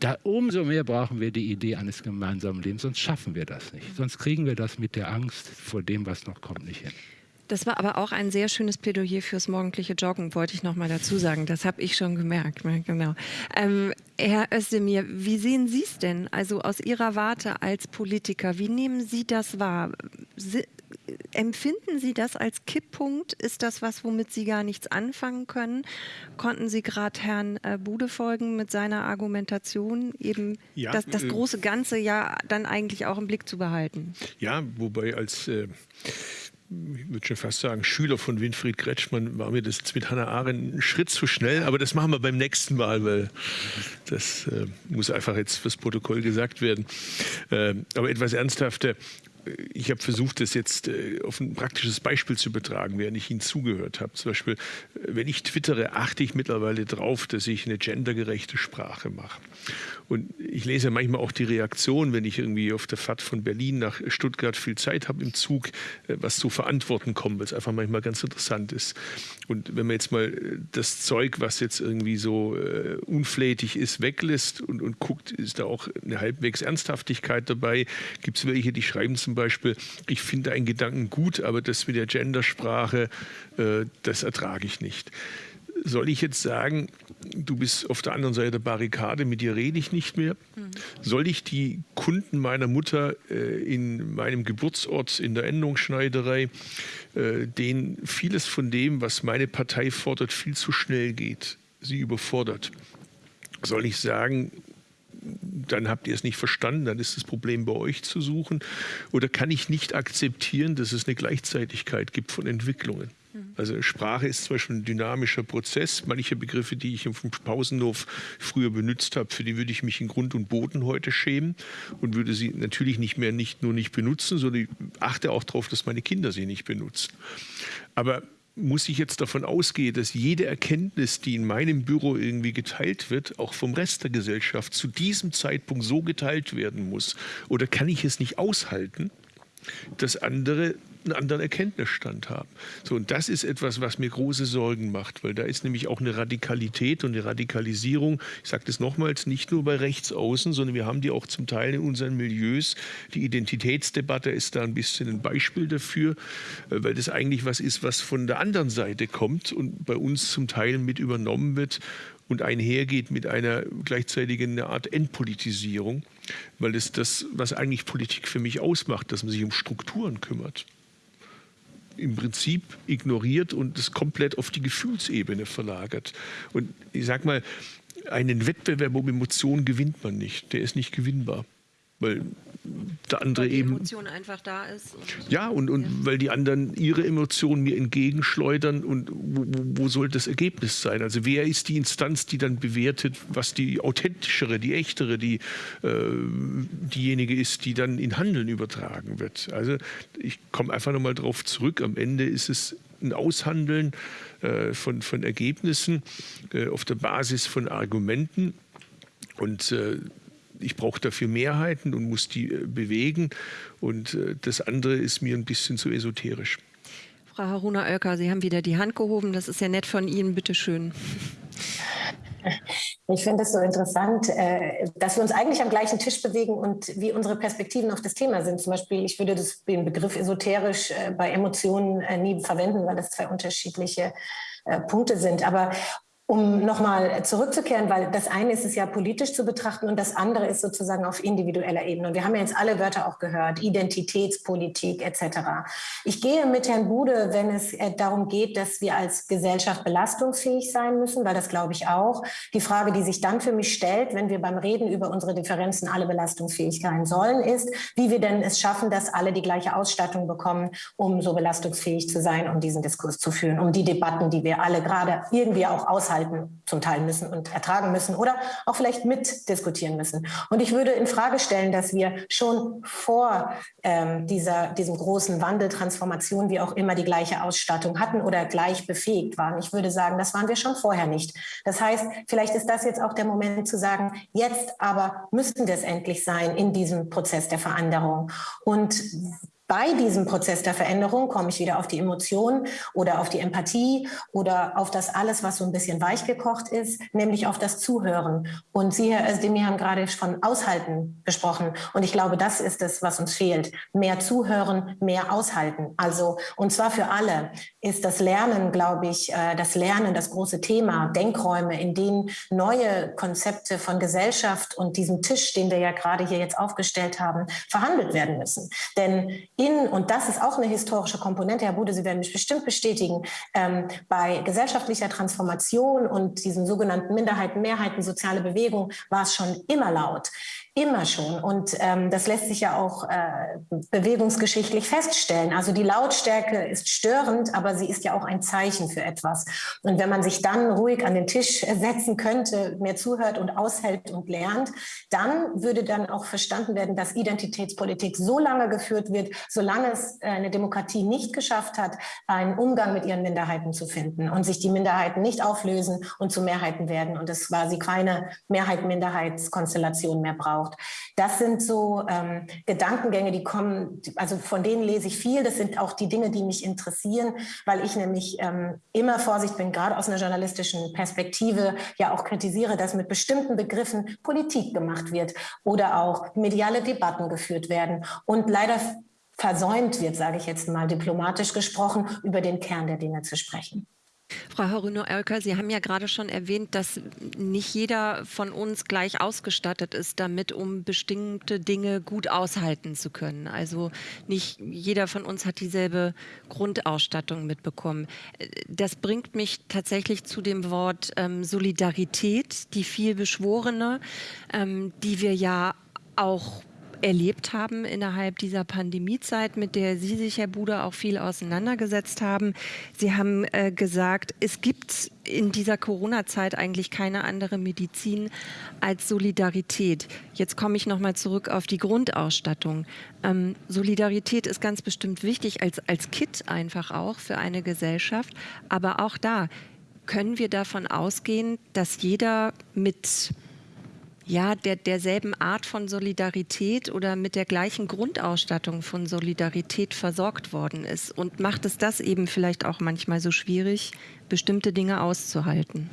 Da umso mehr brauchen wir die Idee eines gemeinsamen Lebens, sonst schaffen wir das nicht. Sonst kriegen wir das mit der Angst vor dem, was noch kommt, nicht hin.
Das war aber auch ein sehr schönes Plädoyer fürs morgendliche Joggen, wollte ich noch mal dazu sagen. Das habe ich schon gemerkt. Genau. Ähm, Herr Özdemir, wie sehen Sie es denn? Also aus Ihrer Warte als Politiker, wie nehmen Sie das wahr? Empfinden Sie das als Kipppunkt? Ist das was, womit Sie gar nichts anfangen können? Konnten Sie gerade Herrn äh, Bude folgen mit seiner Argumentation, eben ja, das, das, äh, große Ganze ja dann eigentlich auch im Blick zu behalten?
Ja, wobei als äh, ich würde schon fast sagen, Schüler von Winfried Kretschmann war mir das jetzt mit Hannah Arendt ein Schritt zu schnell, aber das machen wir beim nächsten Mal, weil das äh, muss einfach jetzt fürs Protokoll gesagt werden. Äh, aber etwas ernsthafter, ich habe versucht, das jetzt äh, auf ein praktisches Beispiel zu übertragen, während ich Ihnen zugehört habe. Zum Beispiel, äh, wenn ich twittere, achte ich mittlerweile darauf, dass ich eine gendergerechte Sprache mache. Und ich lese manchmal auch die Reaktion, wenn ich irgendwie auf der Fahrt von Berlin nach Stuttgart viel Zeit habe im Zug, äh, was zu verantworten kommt, es einfach manchmal ganz interessant ist. Und wenn man jetzt mal das Zeug, was jetzt irgendwie so unflätig ist, weglässt und, und guckt, ist da auch eine halbwegs Ernsthaftigkeit dabei. Gibt es welche, die schreiben zum Beispiel, ich finde einen Gedanken gut, aber das mit der Gendersprache, äh, das ertrage ich nicht soll ich jetzt sagen, du bist auf der anderen Seite der Barrikade, mit dir rede ich nicht mehr? Mhm. Soll ich die Kunden meiner Mutter äh, in meinem Geburtsort in der Endungsschneiderei, äh, denen vieles von dem, was meine Partei fordert, viel zu schnell geht, sie überfordert? Soll ich sagen, dann habt ihr es nicht verstanden, dann ist das Problem bei euch zu suchen? Oder kann ich nicht akzeptieren, dass es eine Gleichzeitigkeit gibt von Entwicklungen? Also Sprache ist zum Beispiel ein dynamischer Prozess. Manche Begriffe, die ich im Pausenhof früher benutzt habe, für die würde ich mich in Grund und Boden heute schämen und würde sie natürlich nicht mehr nicht nur nicht benutzen, sondern ich achte auch darauf, dass meine Kinder sie nicht benutzen. Aber muss ich jetzt davon ausgehen, dass jede Erkenntnis, die in meinem Büro irgendwie geteilt wird, auch vom Rest der Gesellschaft zu diesem Zeitpunkt so geteilt werden muss? Oder kann ich es nicht aushalten, dass andere einen anderen Erkenntnisstand haben. So, und das ist etwas, was mir große Sorgen macht, weil da ist nämlich auch eine Radikalität und eine Radikalisierung, ich sage das nochmals, nicht nur bei Rechtsaußen, sondern wir haben die auch zum Teil in unseren Milieus. Die Identitätsdebatte ist da ein bisschen ein Beispiel dafür, äh, weil das eigentlich was ist, was von der anderen Seite kommt und bei uns zum Teil mit übernommen wird und einhergeht mit einer gleichzeitigen eine Art Entpolitisierung, weil es das, was eigentlich Politik für mich ausmacht, dass man sich um Strukturen kümmert im Prinzip ignoriert und es komplett auf die Gefühlsebene verlagert. Und ich sage mal, einen Wettbewerb um Emotionen gewinnt man nicht. Der ist nicht gewinnbar. Weil der andere
weil die
eben.
Emotion einfach da ist.
Und ja, und, und ja. weil die anderen ihre Emotionen mir entgegenschleudern und wo, wo, soll das Ergebnis sein? Also wer ist die Instanz, die dann bewertet, was die authentischere, die echtere, die, äh, diejenige ist, die dann in Handeln übertragen wird? Also ich komme einfach nochmal drauf zurück. Am Ende ist es ein Aushandeln äh, von, von Ergebnissen äh, auf der Basis von Argumenten und äh, ich brauche dafür Mehrheiten und muss die äh, bewegen. Und äh, das andere ist mir ein bisschen zu esoterisch.
Frau Haruna Oelker, Sie haben wieder die Hand gehoben. Das ist ja nett von Ihnen. Bitte schön.
Ich finde es so interessant, äh, dass wir uns eigentlich am gleichen Tisch bewegen und wie unsere Perspektiven auf das Thema sind. Zum Beispiel, ich würde das, den Begriff esoterisch bei Emotionen nie verwenden, weil das zwei unterschiedliche Punkte sind. Aber um nochmal zurückzukehren, weil das eine ist es ja politisch zu betrachten und das andere ist sozusagen auf individueller Ebene. Und wir haben ja jetzt alle Wörter auch gehört, Identitätspolitik etc. Ich gehe mit Herrn Bude, wenn es äh, darum geht, dass wir als Gesellschaft belastungsfähig sein müssen, weil das glaube ich auch. Die Frage, die sich dann für mich stellt, wenn wir beim Reden über unsere Differenzen alle belastungsfähig sein sollen, ist, wie wir denn es schaffen, dass alle die gleiche Ausstattung bekommen, um so belastungsfähig zu sein, um diesen Diskurs zu führen, um die Debatten, die wir alle gerade irgendwie auch aushalten aushalten zum Teil müssen und ertragen müssen oder auch vielleicht mitdiskutieren müssen. Und ich würde in Frage stellen, dass wir schon vor ähm, dieser, diesem großen Wandel, Transformation, wie auch immer, die gleiche Ausstattung hatten oder gleich befähigt waren. Ich würde sagen, das waren wir schon vorher nicht. Das heißt, vielleicht ist das jetzt auch der Moment zu sagen, jetzt aber müssten wir es endlich sein in diesem Prozess der Veränderung. Und bei diesem Prozess der Veränderung komme ich wieder auf die Emotionen oder auf die Empathie oder auf das alles, was so ein bisschen weich gekocht ist, nämlich auf das Zuhören. Und Sie, Herr Özdemir, haben gerade von Aushalten gesprochen. Und ich glaube, das ist es, was uns fehlt. Mehr Zuhören, mehr Aushalten. Also, und zwar für alle ist das Lernen, glaube ich, äh, das Lernen das große Thema. Denkräume, in denen neue Konzepte von Gesellschaft und diesem Tisch, den wir ja gerade hier jetzt aufgestellt haben, verhandelt werden müssen. Denn in, und das ist auch eine historische Komponente, Herr Bude, Sie werden mich bestimmt bestätigen, ähm, bei gesellschaftlicher Transformation und diesen sogenannten Minderheiten, Mehrheiten, soziale Bewegung war es schon immer laut. Immer schon. Und ähm, das lässt sich ja auch äh, bewegungsgeschichtlich feststellen. Also die Lautstärke ist störend, aber sie ist ja auch ein Zeichen für etwas. Und wenn man sich dann ruhig an den Tisch setzen könnte, mehr zuhört und aushält und lernt, dann würde dann auch verstanden werden, dass Identitätspolitik so lange geführt wird, solange es äh, eine Demokratie nicht geschafft hat, einen Umgang mit ihren Minderheiten zu finden und sich die Minderheiten nicht auflösen und zu Mehrheiten werden und es quasi keine Mehrheit-Minderheitskonstellation mehr braucht braucht. Das sind so ähm, Gedankengänge, die kommen, also von denen lese ich viel. Das sind auch die Dinge, die mich interessieren, weil ich nämlich ähm, immer Vorsicht bin, gerade aus einer journalistischen Perspektive ja auch kritisiere, dass mit bestimmten Begriffen Politik gemacht wird oder auch mediale Debatten geführt werden. Und leider versäumt wird, sage ich jetzt mal diplomatisch gesprochen, über den Kern der Dinge zu sprechen.
Frau Haruno-Oelker, Sie haben ja gerade schon erwähnt, dass nicht jeder von uns gleich ausgestattet ist damit, um bestimmte Dinge gut aushalten zu können. Also nicht jeder von uns hat dieselbe Grundausstattung mitbekommen. Das bringt mich tatsächlich zu dem Wort ähm, Solidarität, die viel beschworene, ähm, die wir ja auch erlebt haben innerhalb dieser Pandemiezeit, mit der Sie sich, Herr Buder, auch viel auseinandergesetzt haben. Sie haben äh, gesagt, es gibt in dieser Corona-Zeit eigentlich keine andere Medizin als Solidarität. Jetzt komme ich noch mal zurück auf die Grundausstattung. Ähm, Solidarität ist ganz bestimmt wichtig als, als Kit einfach auch für eine Gesellschaft. Aber auch da können wir davon ausgehen, dass jeder mit ja, der, derselben Art von Solidarität oder mit der gleichen Grundausstattung von Solidarität versorgt worden ist. Und macht es das eben vielleicht auch manchmal so schwierig, bestimmte Dinge auszuhalten?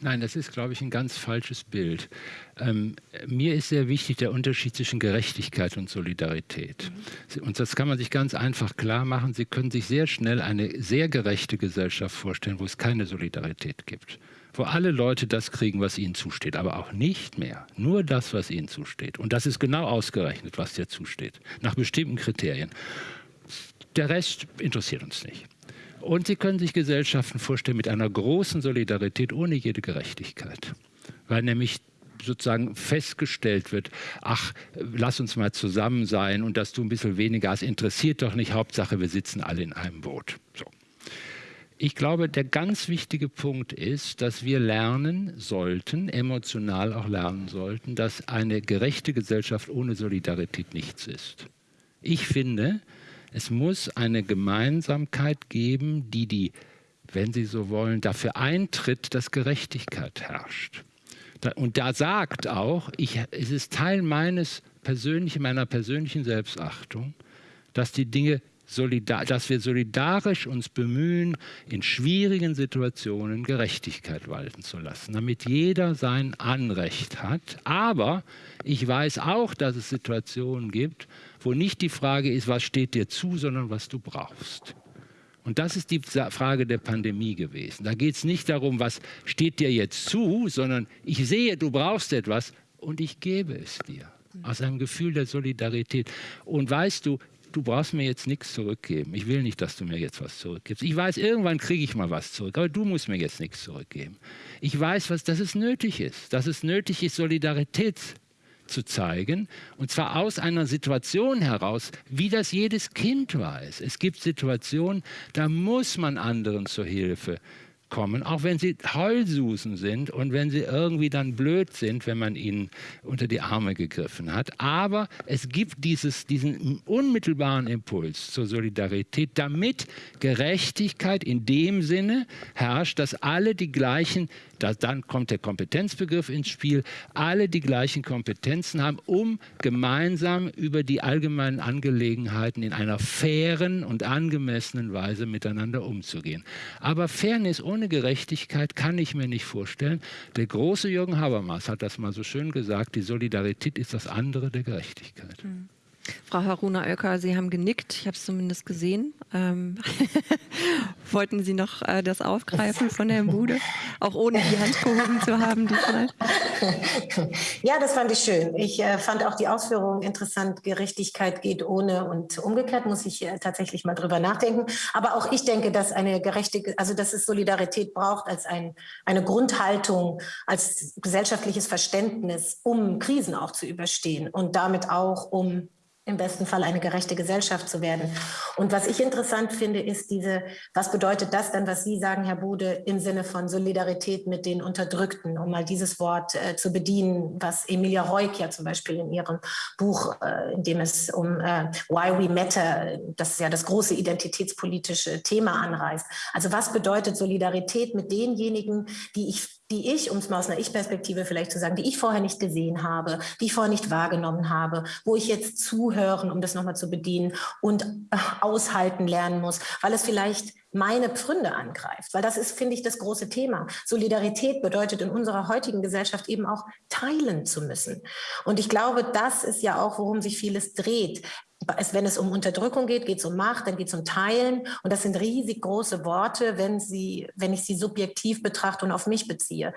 Nein, das ist, glaube ich, ein ganz falsches Bild. Ähm, mir ist sehr wichtig der Unterschied zwischen Gerechtigkeit und Solidarität. Mhm. Und das kann man sich ganz einfach klar machen. Sie können sich sehr schnell eine sehr gerechte Gesellschaft vorstellen, wo es keine Solidarität gibt wo alle Leute das kriegen, was ihnen zusteht, aber auch nicht mehr. Nur das, was ihnen zusteht. Und das ist genau ausgerechnet, was dir zusteht, nach bestimmten Kriterien. Der Rest interessiert uns nicht. Und Sie können sich Gesellschaften vorstellen mit einer großen Solidarität ohne jede Gerechtigkeit. Weil nämlich sozusagen festgestellt wird, ach, lass uns mal zusammen sein und dass du ein bisschen weniger hast, interessiert doch nicht, Hauptsache wir sitzen alle in einem Boot. So. Ich glaube, der ganz wichtige Punkt ist, dass wir lernen sollten, emotional auch lernen sollten, dass eine gerechte Gesellschaft ohne Solidarität nichts ist. Ich finde, es muss eine Gemeinsamkeit geben, die die, wenn Sie so wollen, dafür eintritt, dass Gerechtigkeit herrscht. Und da sagt auch, ich, es ist Teil meines persönlichen, meiner persönlichen Selbstachtung, dass die Dinge dass wir solidarisch uns bemühen, in schwierigen Situationen Gerechtigkeit walten zu lassen, damit jeder sein Anrecht hat. Aber ich weiß auch, dass es Situationen gibt, wo nicht die Frage ist, was steht dir zu, sondern was du brauchst. Und das ist die Frage der Pandemie gewesen. Da geht es nicht darum, was steht dir jetzt zu, sondern ich sehe, du brauchst etwas und ich gebe es dir aus einem Gefühl der Solidarität. Und weißt du, du brauchst mir jetzt nichts zurückgeben. Ich will nicht, dass du mir jetzt was zurückgibst. Ich weiß, irgendwann kriege ich mal was zurück, aber du musst mir jetzt nichts zurückgeben. Ich weiß, was, dass es nötig ist, dass es nötig ist, Solidarität zu zeigen, und zwar aus einer Situation heraus, wie das jedes Kind weiß. Es gibt Situationen, da muss man anderen zur Hilfe kommen, auch wenn sie Heulsusen sind und wenn sie irgendwie dann blöd sind, wenn man ihnen unter die Arme gegriffen hat. Aber es gibt dieses, diesen unmittelbaren Impuls zur Solidarität, damit Gerechtigkeit in dem Sinne herrscht, dass alle die gleichen da, dann kommt der Kompetenzbegriff ins Spiel. Alle die gleichen Kompetenzen haben, um gemeinsam über die allgemeinen Angelegenheiten in einer fairen und angemessenen Weise miteinander umzugehen. Aber Fairness ohne Gerechtigkeit kann ich mir nicht vorstellen. Der große Jürgen Habermas hat das mal so schön gesagt, die Solidarität ist das andere der Gerechtigkeit. Mhm.
Frau Haruna Oelker, Sie haben genickt, ich habe es zumindest gesehen. Ähm, wollten Sie noch äh, das aufgreifen von Herrn Bude, auch ohne die Hand gehoben zu haben diesmal?
Ja, das fand ich schön. Ich äh, fand auch die Ausführungen interessant. Gerechtigkeit geht ohne und umgekehrt muss ich äh, tatsächlich mal drüber nachdenken. Aber auch ich denke, dass eine gerechte, also dass es Solidarität braucht als ein, eine Grundhaltung, als gesellschaftliches Verständnis, um Krisen auch zu überstehen und damit auch um im besten Fall eine gerechte Gesellschaft zu werden. Und was ich interessant finde, ist diese, was bedeutet das dann, was Sie sagen, Herr Bude, im Sinne von Solidarität mit den Unterdrückten, um mal dieses Wort äh, zu bedienen, was Emilia Reuk ja zum Beispiel in ihrem Buch, äh, in dem es um äh, Why We Matter, das ist ja das große identitätspolitische Thema anreißt. Also was bedeutet Solidarität mit denjenigen, die ich die ich, um es mal aus einer Ich-Perspektive vielleicht zu sagen, die ich vorher nicht gesehen habe, die ich vorher nicht wahrgenommen habe, wo ich jetzt zuhören, um das nochmal zu bedienen und äh, aushalten lernen muss, weil es vielleicht meine Pfründe angreift. Weil das ist, finde ich, das große Thema. Solidarität bedeutet in unserer heutigen Gesellschaft eben auch teilen zu müssen. Und ich glaube, das ist ja auch, worum sich vieles dreht es, wenn es um Unterdrückung geht, geht es um Macht, dann geht es um Teilen. Und das sind riesig große Worte, wenn, sie, wenn ich sie subjektiv betrachte und auf mich beziehe.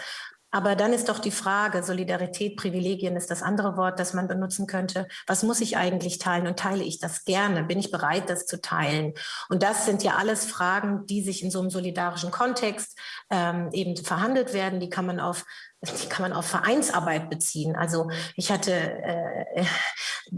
Aber dann ist doch die Frage, Solidarität, Privilegien ist das andere Wort, das man benutzen könnte. Was muss ich eigentlich teilen und teile ich das gerne? Bin ich bereit, das zu teilen? Und das sind ja alles Fragen, die sich in so einem solidarischen Kontext ähm, eben verhandelt werden. Die kann man auf die kann man auf Vereinsarbeit beziehen. Also ich hatte äh,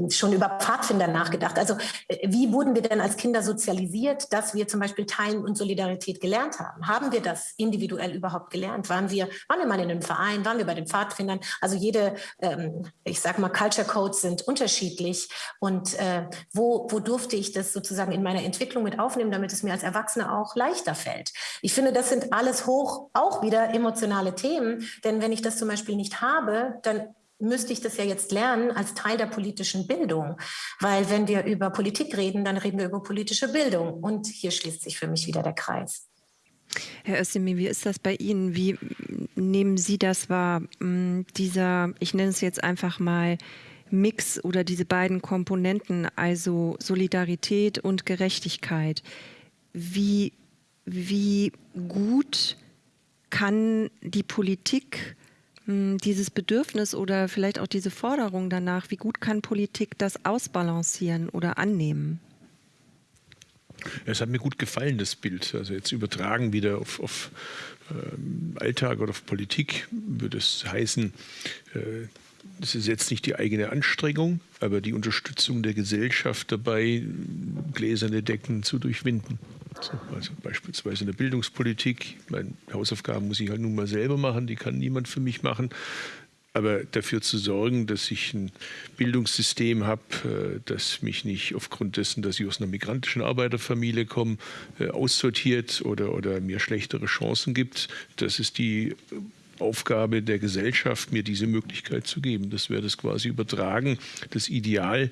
schon über Pfadfinder nachgedacht. Also äh, wie wurden wir denn als Kinder sozialisiert, dass wir zum Beispiel Teilen und Solidarität gelernt haben? Haben wir das individuell überhaupt gelernt? Waren wir, waren wir mal in einem Verein? Waren wir bei den Pfadfindern? Also jede, ähm, ich sag mal, Culture Codes sind unterschiedlich. Und äh, wo, wo durfte ich das sozusagen in meiner Entwicklung mit aufnehmen, damit es mir als Erwachsene auch leichter fällt? Ich finde, das sind alles hoch auch wieder emotionale Themen, denn wenn wenn ich das zum Beispiel nicht habe, dann müsste ich das ja jetzt lernen als Teil der politischen Bildung. Weil wenn wir über Politik reden, dann reden wir über politische Bildung. Und hier schließt sich für mich wieder der Kreis.
Herr Özdemir, wie ist das bei Ihnen? Wie nehmen Sie das wahr? Hm, dieser, ich nenne es jetzt einfach mal Mix oder diese beiden Komponenten, also Solidarität und Gerechtigkeit. Wie, wie gut kann die Politik dieses Bedürfnis oder vielleicht auch diese Forderung danach, wie gut kann Politik das ausbalancieren oder annehmen?
Es hat mir gut gefallen, das Bild. Also jetzt übertragen wieder auf, auf ähm, Alltag oder auf Politik würde es heißen, äh, das ist jetzt nicht die eigene Anstrengung, aber die Unterstützung der Gesellschaft dabei, gläserne Decken zu durchwinden. Also beispielsweise in der Bildungspolitik. Meine Hausaufgaben muss ich halt nun mal selber machen, die kann niemand für mich machen. Aber dafür zu sorgen, dass ich ein Bildungssystem habe, äh, das mich nicht aufgrund dessen, dass ich aus einer migrantischen Arbeiterfamilie komme, äh, aussortiert oder, oder mir schlechtere Chancen gibt, das ist die Aufgabe der Gesellschaft, mir diese Möglichkeit zu geben. Das wäre das quasi übertragen, das Ideal,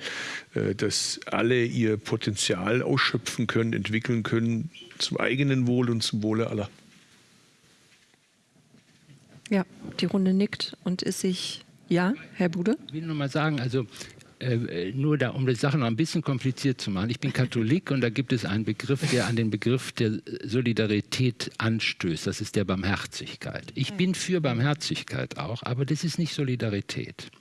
äh, dass alle ihr Potenzial ausschöpfen können, entwickeln können, zum eigenen Wohl und zum Wohle aller.
Ja, die Runde nickt und ist sich, ja, Herr Bude?
Ich will nur mal sagen, also äh, nur da, um die Sache noch ein bisschen kompliziert zu machen. Ich bin Katholik und da gibt es einen Begriff, der an den Begriff der Solidarität anstößt. Das ist der Barmherzigkeit. Ich bin für Barmherzigkeit auch, aber das ist nicht Solidarität.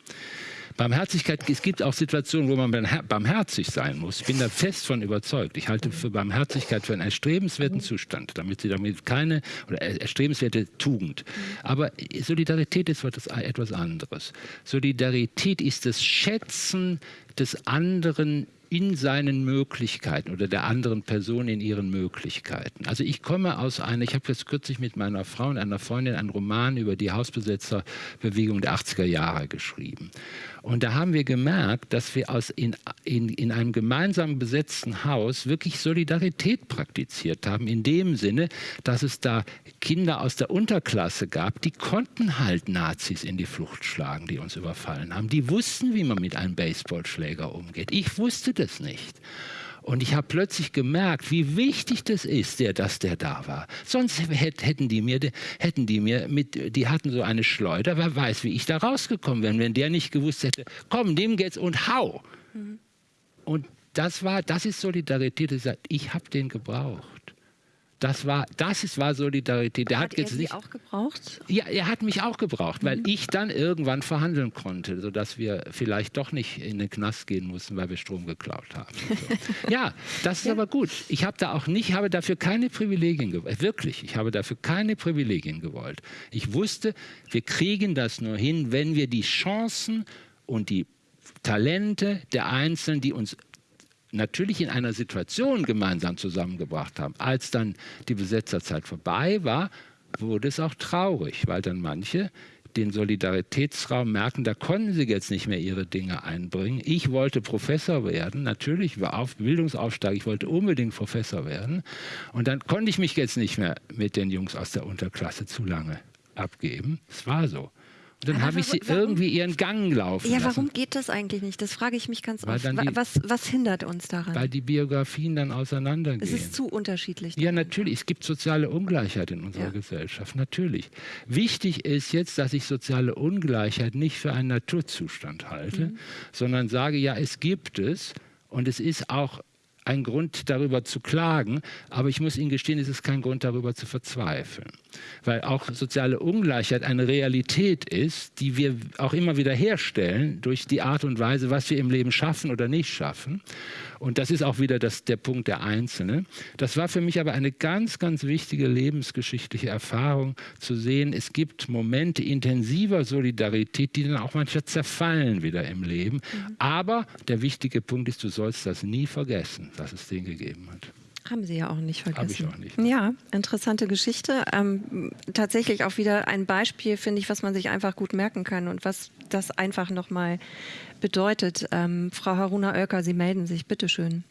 Barmherzigkeit, es gibt auch Situationen, wo man barmherzig sein muss. Ich bin da fest von überzeugt. Ich halte für Barmherzigkeit für einen erstrebenswerten Zustand, damit sie damit keine, oder erstrebenswerte Tugend. Aber Solidarität ist etwas anderes. Solidarität ist das Schätzen des anderen in seinen Möglichkeiten oder der anderen Person in ihren Möglichkeiten. Also ich komme aus einer, ich habe jetzt kürzlich mit meiner Frau und einer Freundin einen Roman über die Hausbesetzerbewegung der 80er Jahre geschrieben. Und da haben wir gemerkt, dass wir aus in, in, in einem gemeinsam besetzten Haus wirklich Solidarität praktiziert haben, in dem Sinne, dass es da Kinder aus der Unterklasse gab, die konnten halt Nazis in die Flucht schlagen, die uns überfallen haben. Die wussten, wie man mit einem Baseballschläger umgeht. Ich wusste das nicht. Und ich habe plötzlich gemerkt, wie wichtig das ist, der, dass der da war. Sonst hätten die mir, hätten die mir mit, die hatten so eine Schleuder, wer weiß, wie ich da rausgekommen wäre, wenn der nicht gewusst hätte, komm, nimm jetzt und hau. Mhm. Und das war, das ist Solidarität. Ich habe den gebraucht. Das war, das ist, war Solidarität.
Der hat, hat jetzt Sie nicht, auch gebraucht?
Ja, er hat mich auch gebraucht, weil mhm. ich dann irgendwann verhandeln konnte, sodass wir vielleicht doch nicht in den Knast gehen mussten, weil wir Strom geklaut haben. So. ja, das ist ja. aber gut. Ich habe da auch nicht, habe dafür keine Privilegien gewollt. Wirklich, ich habe dafür keine Privilegien gewollt. Ich wusste, wir kriegen das nur hin, wenn wir die Chancen und die Talente der Einzelnen, die uns natürlich in einer Situation gemeinsam zusammengebracht haben. Als dann die Besetzerzeit vorbei war, wurde es auch traurig, weil dann manche den Solidaritätsraum merken, da konnten sie jetzt nicht mehr ihre Dinge einbringen. Ich wollte Professor werden, natürlich war auf Bildungsaufstieg, ich wollte unbedingt Professor werden. Und dann konnte ich mich jetzt nicht mehr mit den Jungs aus der Unterklasse zu lange abgeben. Es war so. Dann habe ich sie warum, irgendwie ihren Gang laufen
Ja,
warum
lassen. geht das eigentlich nicht? Das frage ich mich ganz weil oft. Die, was, was hindert uns daran?
Weil die Biografien dann auseinandergehen.
Es ist zu unterschiedlich.
Ja, natürlich. Es gibt soziale Ungleichheit in unserer ja. Gesellschaft. Natürlich. Wichtig ist jetzt, dass ich soziale Ungleichheit nicht für einen Naturzustand halte, mhm. sondern sage, ja, es gibt es. Und es ist auch ein Grund darüber zu klagen, aber ich muss Ihnen gestehen, es ist kein Grund darüber zu verzweifeln, weil auch soziale Ungleichheit eine Realität ist, die wir auch immer wieder herstellen durch die Art und Weise, was wir im Leben schaffen oder nicht schaffen. Und das ist auch wieder das, der Punkt der Einzelne. Das war für mich aber eine ganz, ganz wichtige lebensgeschichtliche Erfahrung, zu sehen, es gibt Momente intensiver Solidarität, die dann auch manchmal zerfallen wieder im Leben. Mhm. Aber der wichtige Punkt ist, du sollst das nie vergessen, dass es den gegeben hat.
Haben Sie ja auch nicht vergessen.
Habe ich auch nicht.
Ja, interessante Geschichte. Ähm, tatsächlich auch wieder ein Beispiel, finde ich, was man sich einfach gut merken kann und was das einfach nochmal bedeutet. Ähm, Frau Haruna Oelker, Sie melden sich, bitteschön.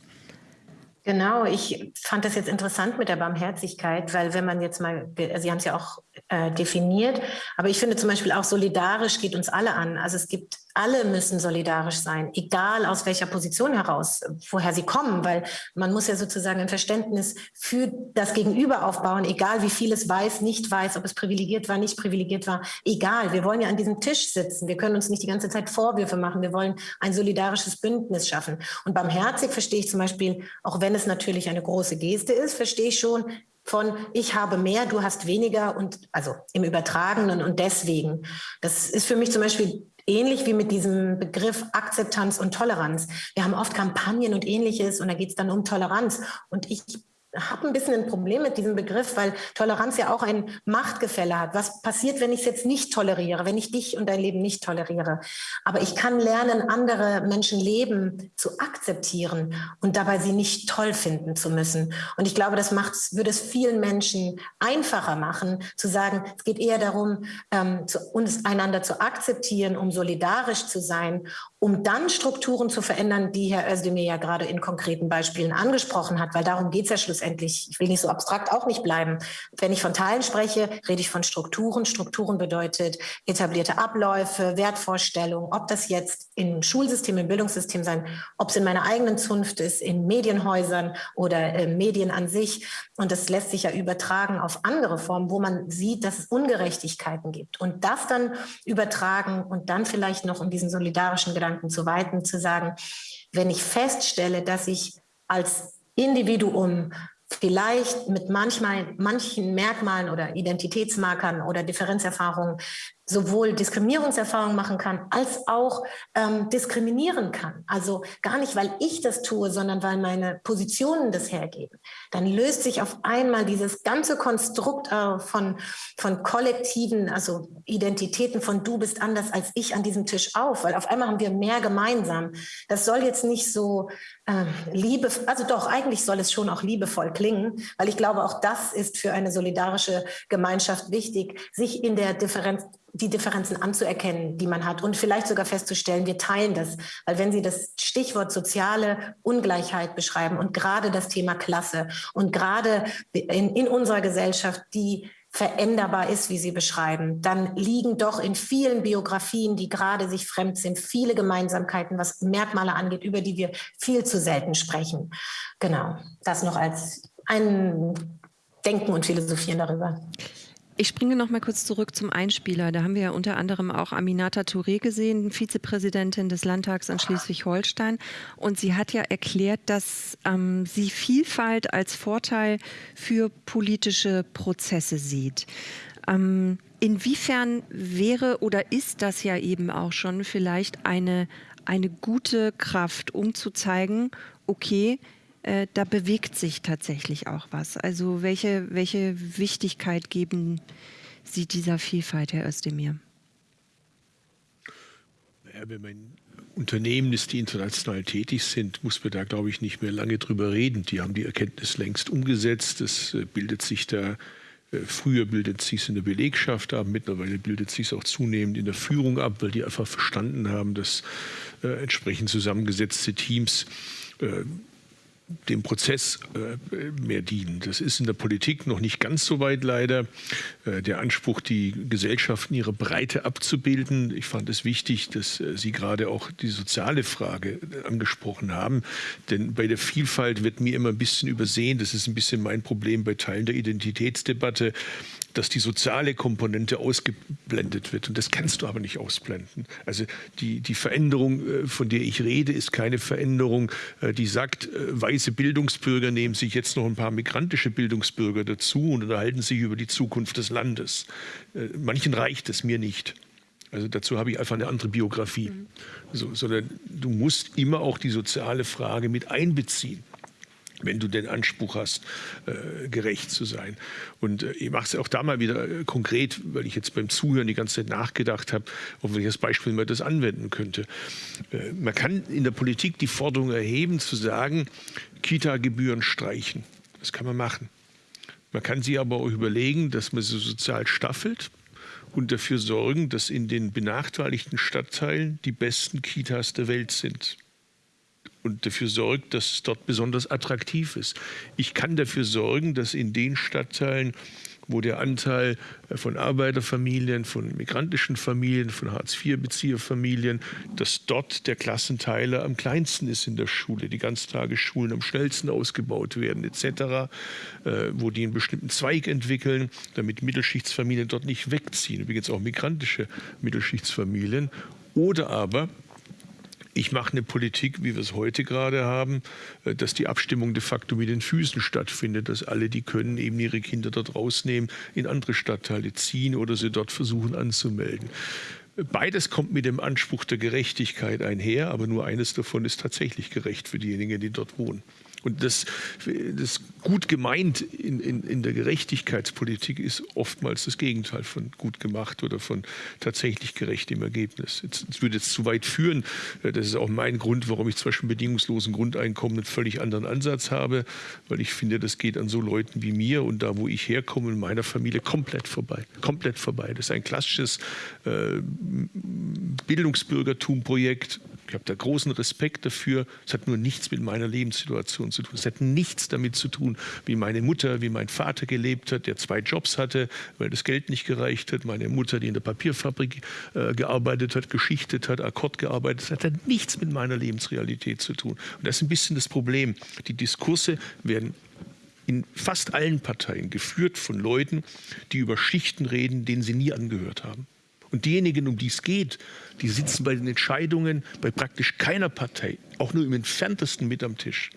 Genau, ich fand das jetzt interessant mit der Barmherzigkeit, weil wenn man jetzt mal, Sie haben es ja auch äh, definiert, aber ich finde zum Beispiel auch solidarisch geht uns alle an. Also es gibt alle müssen solidarisch sein, egal aus welcher Position heraus, woher sie kommen, weil man muss ja sozusagen ein Verständnis für das Gegenüber aufbauen, egal wie viel es weiß, nicht weiß, ob es privilegiert war, nicht privilegiert war, egal. Wir wollen ja an diesem Tisch sitzen. Wir können uns nicht die ganze Zeit Vorwürfe machen. Wir wollen ein solidarisches Bündnis schaffen. Und barmherzig verstehe ich zum Beispiel, auch wenn es natürlich eine große Geste ist, verstehe ich schon, von ich habe mehr, du hast weniger und also im Übertragenen und deswegen. Das ist für mich zum Beispiel ähnlich wie mit diesem Begriff Akzeptanz und Toleranz. Wir haben oft Kampagnen und ähnliches und da geht es dann um Toleranz. Und ich habe ein bisschen ein Problem mit diesem Begriff, weil Toleranz ja auch ein Machtgefälle hat. Was passiert, wenn ich es jetzt nicht toleriere, wenn ich dich und dein Leben nicht toleriere? Aber ich kann lernen, andere Menschen Leben zu akzeptieren und dabei sie nicht toll finden zu müssen. Und ich glaube, das macht, würde es vielen Menschen einfacher machen, zu sagen, es geht eher darum, ähm, zu, uns einander zu akzeptieren, um solidarisch zu sein um dann Strukturen zu verändern, die Herr Özdemir ja gerade in konkreten Beispielen angesprochen hat, weil darum geht es ja schlussendlich. Ich will nicht so abstrakt auch nicht bleiben. Wenn ich von Teilen spreche, rede ich von Strukturen. Strukturen bedeutet etablierte Abläufe, Wertvorstellungen, ob das jetzt im Schulsystem, im Bildungssystem sein, ob es in meiner eigenen Zunft ist, in Medienhäusern oder äh, Medien an sich. Und das lässt sich ja übertragen auf andere Formen, wo man sieht, dass es Ungerechtigkeiten gibt. Und das dann übertragen und dann vielleicht noch in diesen solidarischen Gedanken Gedanken zu weiten, zu sagen, wenn ich feststelle, dass ich als Individuum vielleicht mit manchmal, manchen Merkmalen oder Identitätsmarkern oder Differenzerfahrungen sowohl Diskriminierungserfahrungen machen kann, als auch ähm, diskriminieren kann. Also gar nicht, weil ich das tue, sondern weil meine Positionen das hergeben. Dann löst sich auf einmal dieses ganze Konstrukt äh, von, von kollektiven, also Identitäten von du bist anders als ich an diesem Tisch auf, weil auf einmal haben wir mehr gemeinsam. Das soll jetzt nicht so äh, liebe, also doch, eigentlich soll es schon auch liebevoll klingen, weil ich glaube, auch das ist für eine solidarische Gemeinschaft wichtig, sich in der Differenz die Differenzen anzuerkennen, die man hat und vielleicht sogar festzustellen, wir teilen das. Weil wenn Sie das Stichwort soziale Ungleichheit beschreiben und gerade das Thema Klasse und gerade in, in unserer Gesellschaft, die veränderbar ist, wie Sie beschreiben, dann liegen doch in vielen Biografien, die gerade sich fremd sind, viele Gemeinsamkeiten, was Merkmale angeht, über die wir viel zu selten sprechen. Genau, das noch als ein Denken und Philosophieren darüber.
Ich springe noch mal kurz zurück zum Einspieler. Da haben wir ja unter anderem auch Aminata Touré gesehen, Vizepräsidentin des Landtags in Schleswig-Holstein. Und sie hat ja erklärt, dass ähm, sie Vielfalt als Vorteil für politische Prozesse sieht. Ähm, inwiefern wäre oder ist das ja eben auch schon vielleicht eine, eine gute Kraft, um zu zeigen, okay, äh, da bewegt sich tatsächlich auch was. Also welche, welche Wichtigkeit geben Sie dieser Vielfalt, Herr Özdemir?
Ja, wenn man Unternehmen ist, die international tätig sind, muss man da, glaube ich, nicht mehr lange drüber reden. Die haben die Erkenntnis längst umgesetzt. Es äh, bildet sich da, äh, früher bildet sich es in der Belegschaft ab, mittlerweile bildet sich es auch zunehmend in der Führung ab, weil die einfach verstanden haben, dass äh, entsprechend zusammengesetzte Teams äh, dem Prozess äh, mehr dienen. Das ist in der Politik noch nicht ganz so weit leider. Äh, der Anspruch, die Gesellschaft in ihrer Breite abzubilden. Ich fand es wichtig, dass äh, Sie gerade auch die soziale Frage angesprochen haben. Denn bei der Vielfalt wird mir immer ein bisschen übersehen. Das ist ein bisschen mein Problem bei Teilen der Identitätsdebatte dass die soziale Komponente ausgeblendet wird. Und das kannst du aber nicht ausblenden. Also die, die Veränderung, äh, von der ich rede, ist keine Veränderung, äh, die sagt, äh, weiße Bildungsbürger nehmen sich jetzt noch ein paar migrantische Bildungsbürger dazu und unterhalten sich über die Zukunft des Landes. Manchen reicht es, mir nicht. Also dazu habe ich einfach eine andere Biografie. Mhm. So, sondern du musst immer auch die soziale Frage mit einbeziehen wenn du den Anspruch hast, äh, gerecht zu sein. Und äh, ich mache es auch da mal wieder äh, konkret, weil ich jetzt beim Zuhören die ganze Zeit nachgedacht habe, auf welches Beispiel man das anwenden könnte. Äh, man kann in der Politik die Forderung erheben, zu sagen, Kita-Gebühren streichen. Das kann man machen. Man kann sich aber auch überlegen, dass man sie sozial staffelt und dafür sorgen, dass in den benachteiligten Stadtteilen die besten Kitas der Welt sind und dafür sorgt, dass es dort besonders attraktiv ist. Ich kann dafür sorgen, dass in den Stadtteilen, wo der Anteil äh, von Arbeiterfamilien, von migrantischen Familien, von Hartz-IV-Bezieherfamilien, dass dort der Klassenteiler am kleinsten ist in der Schule, die Ganztagesschulen am schnellsten ausgebaut werden etc., äh, wo die einen bestimmten Zweig entwickeln, damit Mittelschichtsfamilien dort nicht wegziehen, übrigens auch migrantische Mittelschichtsfamilien. Oder aber ich mache eine Politik, wie wir es heute gerade haben, äh, dass die Abstimmung de facto mit den Füßen stattfindet, dass alle, die können, eben ihre Kinder dort rausnehmen, in andere Stadtteile ziehen oder sie dort versuchen anzumelden. Beides kommt mit dem Anspruch der Gerechtigkeit einher, aber nur eines davon ist tatsächlich gerecht für diejenigen, die dort wohnen. Und das, das gut gemeint in, in, in der Gerechtigkeitspolitik ist oftmals das Gegenteil von gut gemacht oder von tatsächlich gerecht im Ergebnis. Es würde jetzt zu weit führen. Äh, das ist auch mein Grund, warum ich Beispiel bedingungslosen Grundeinkommen einen völlig anderen Ansatz habe, weil ich finde, das geht an so Leuten wie mir und da, wo ich herkomme, in meiner Familie komplett vorbei. Komplett vorbei. Das ist ein klassisches äh, Bildungsbürgertum-Projekt Ich habe da großen Respekt dafür. Es hat nur nichts mit meiner Lebenssituation zu tun. Es hat nichts damit zu tun, wie meine Mutter, wie mein Vater gelebt hat, der zwei Jobs hatte, weil das Geld nicht gereicht hat. Meine Mutter, die in der Papierfabrik äh, gearbeitet hat, geschichtet hat, Akkord gearbeitet hat, hat nichts mit meiner Lebensrealität zu tun. Und das ist ein bisschen das Problem. Die Diskurse werden in fast allen Parteien geführt von Leuten, die über Schichten reden, denen sie nie angehört haben. Und diejenigen, um die es geht, die sitzen bei den Entscheidungen bei praktisch keiner Partei, auch nur im entferntesten mit am Tisch.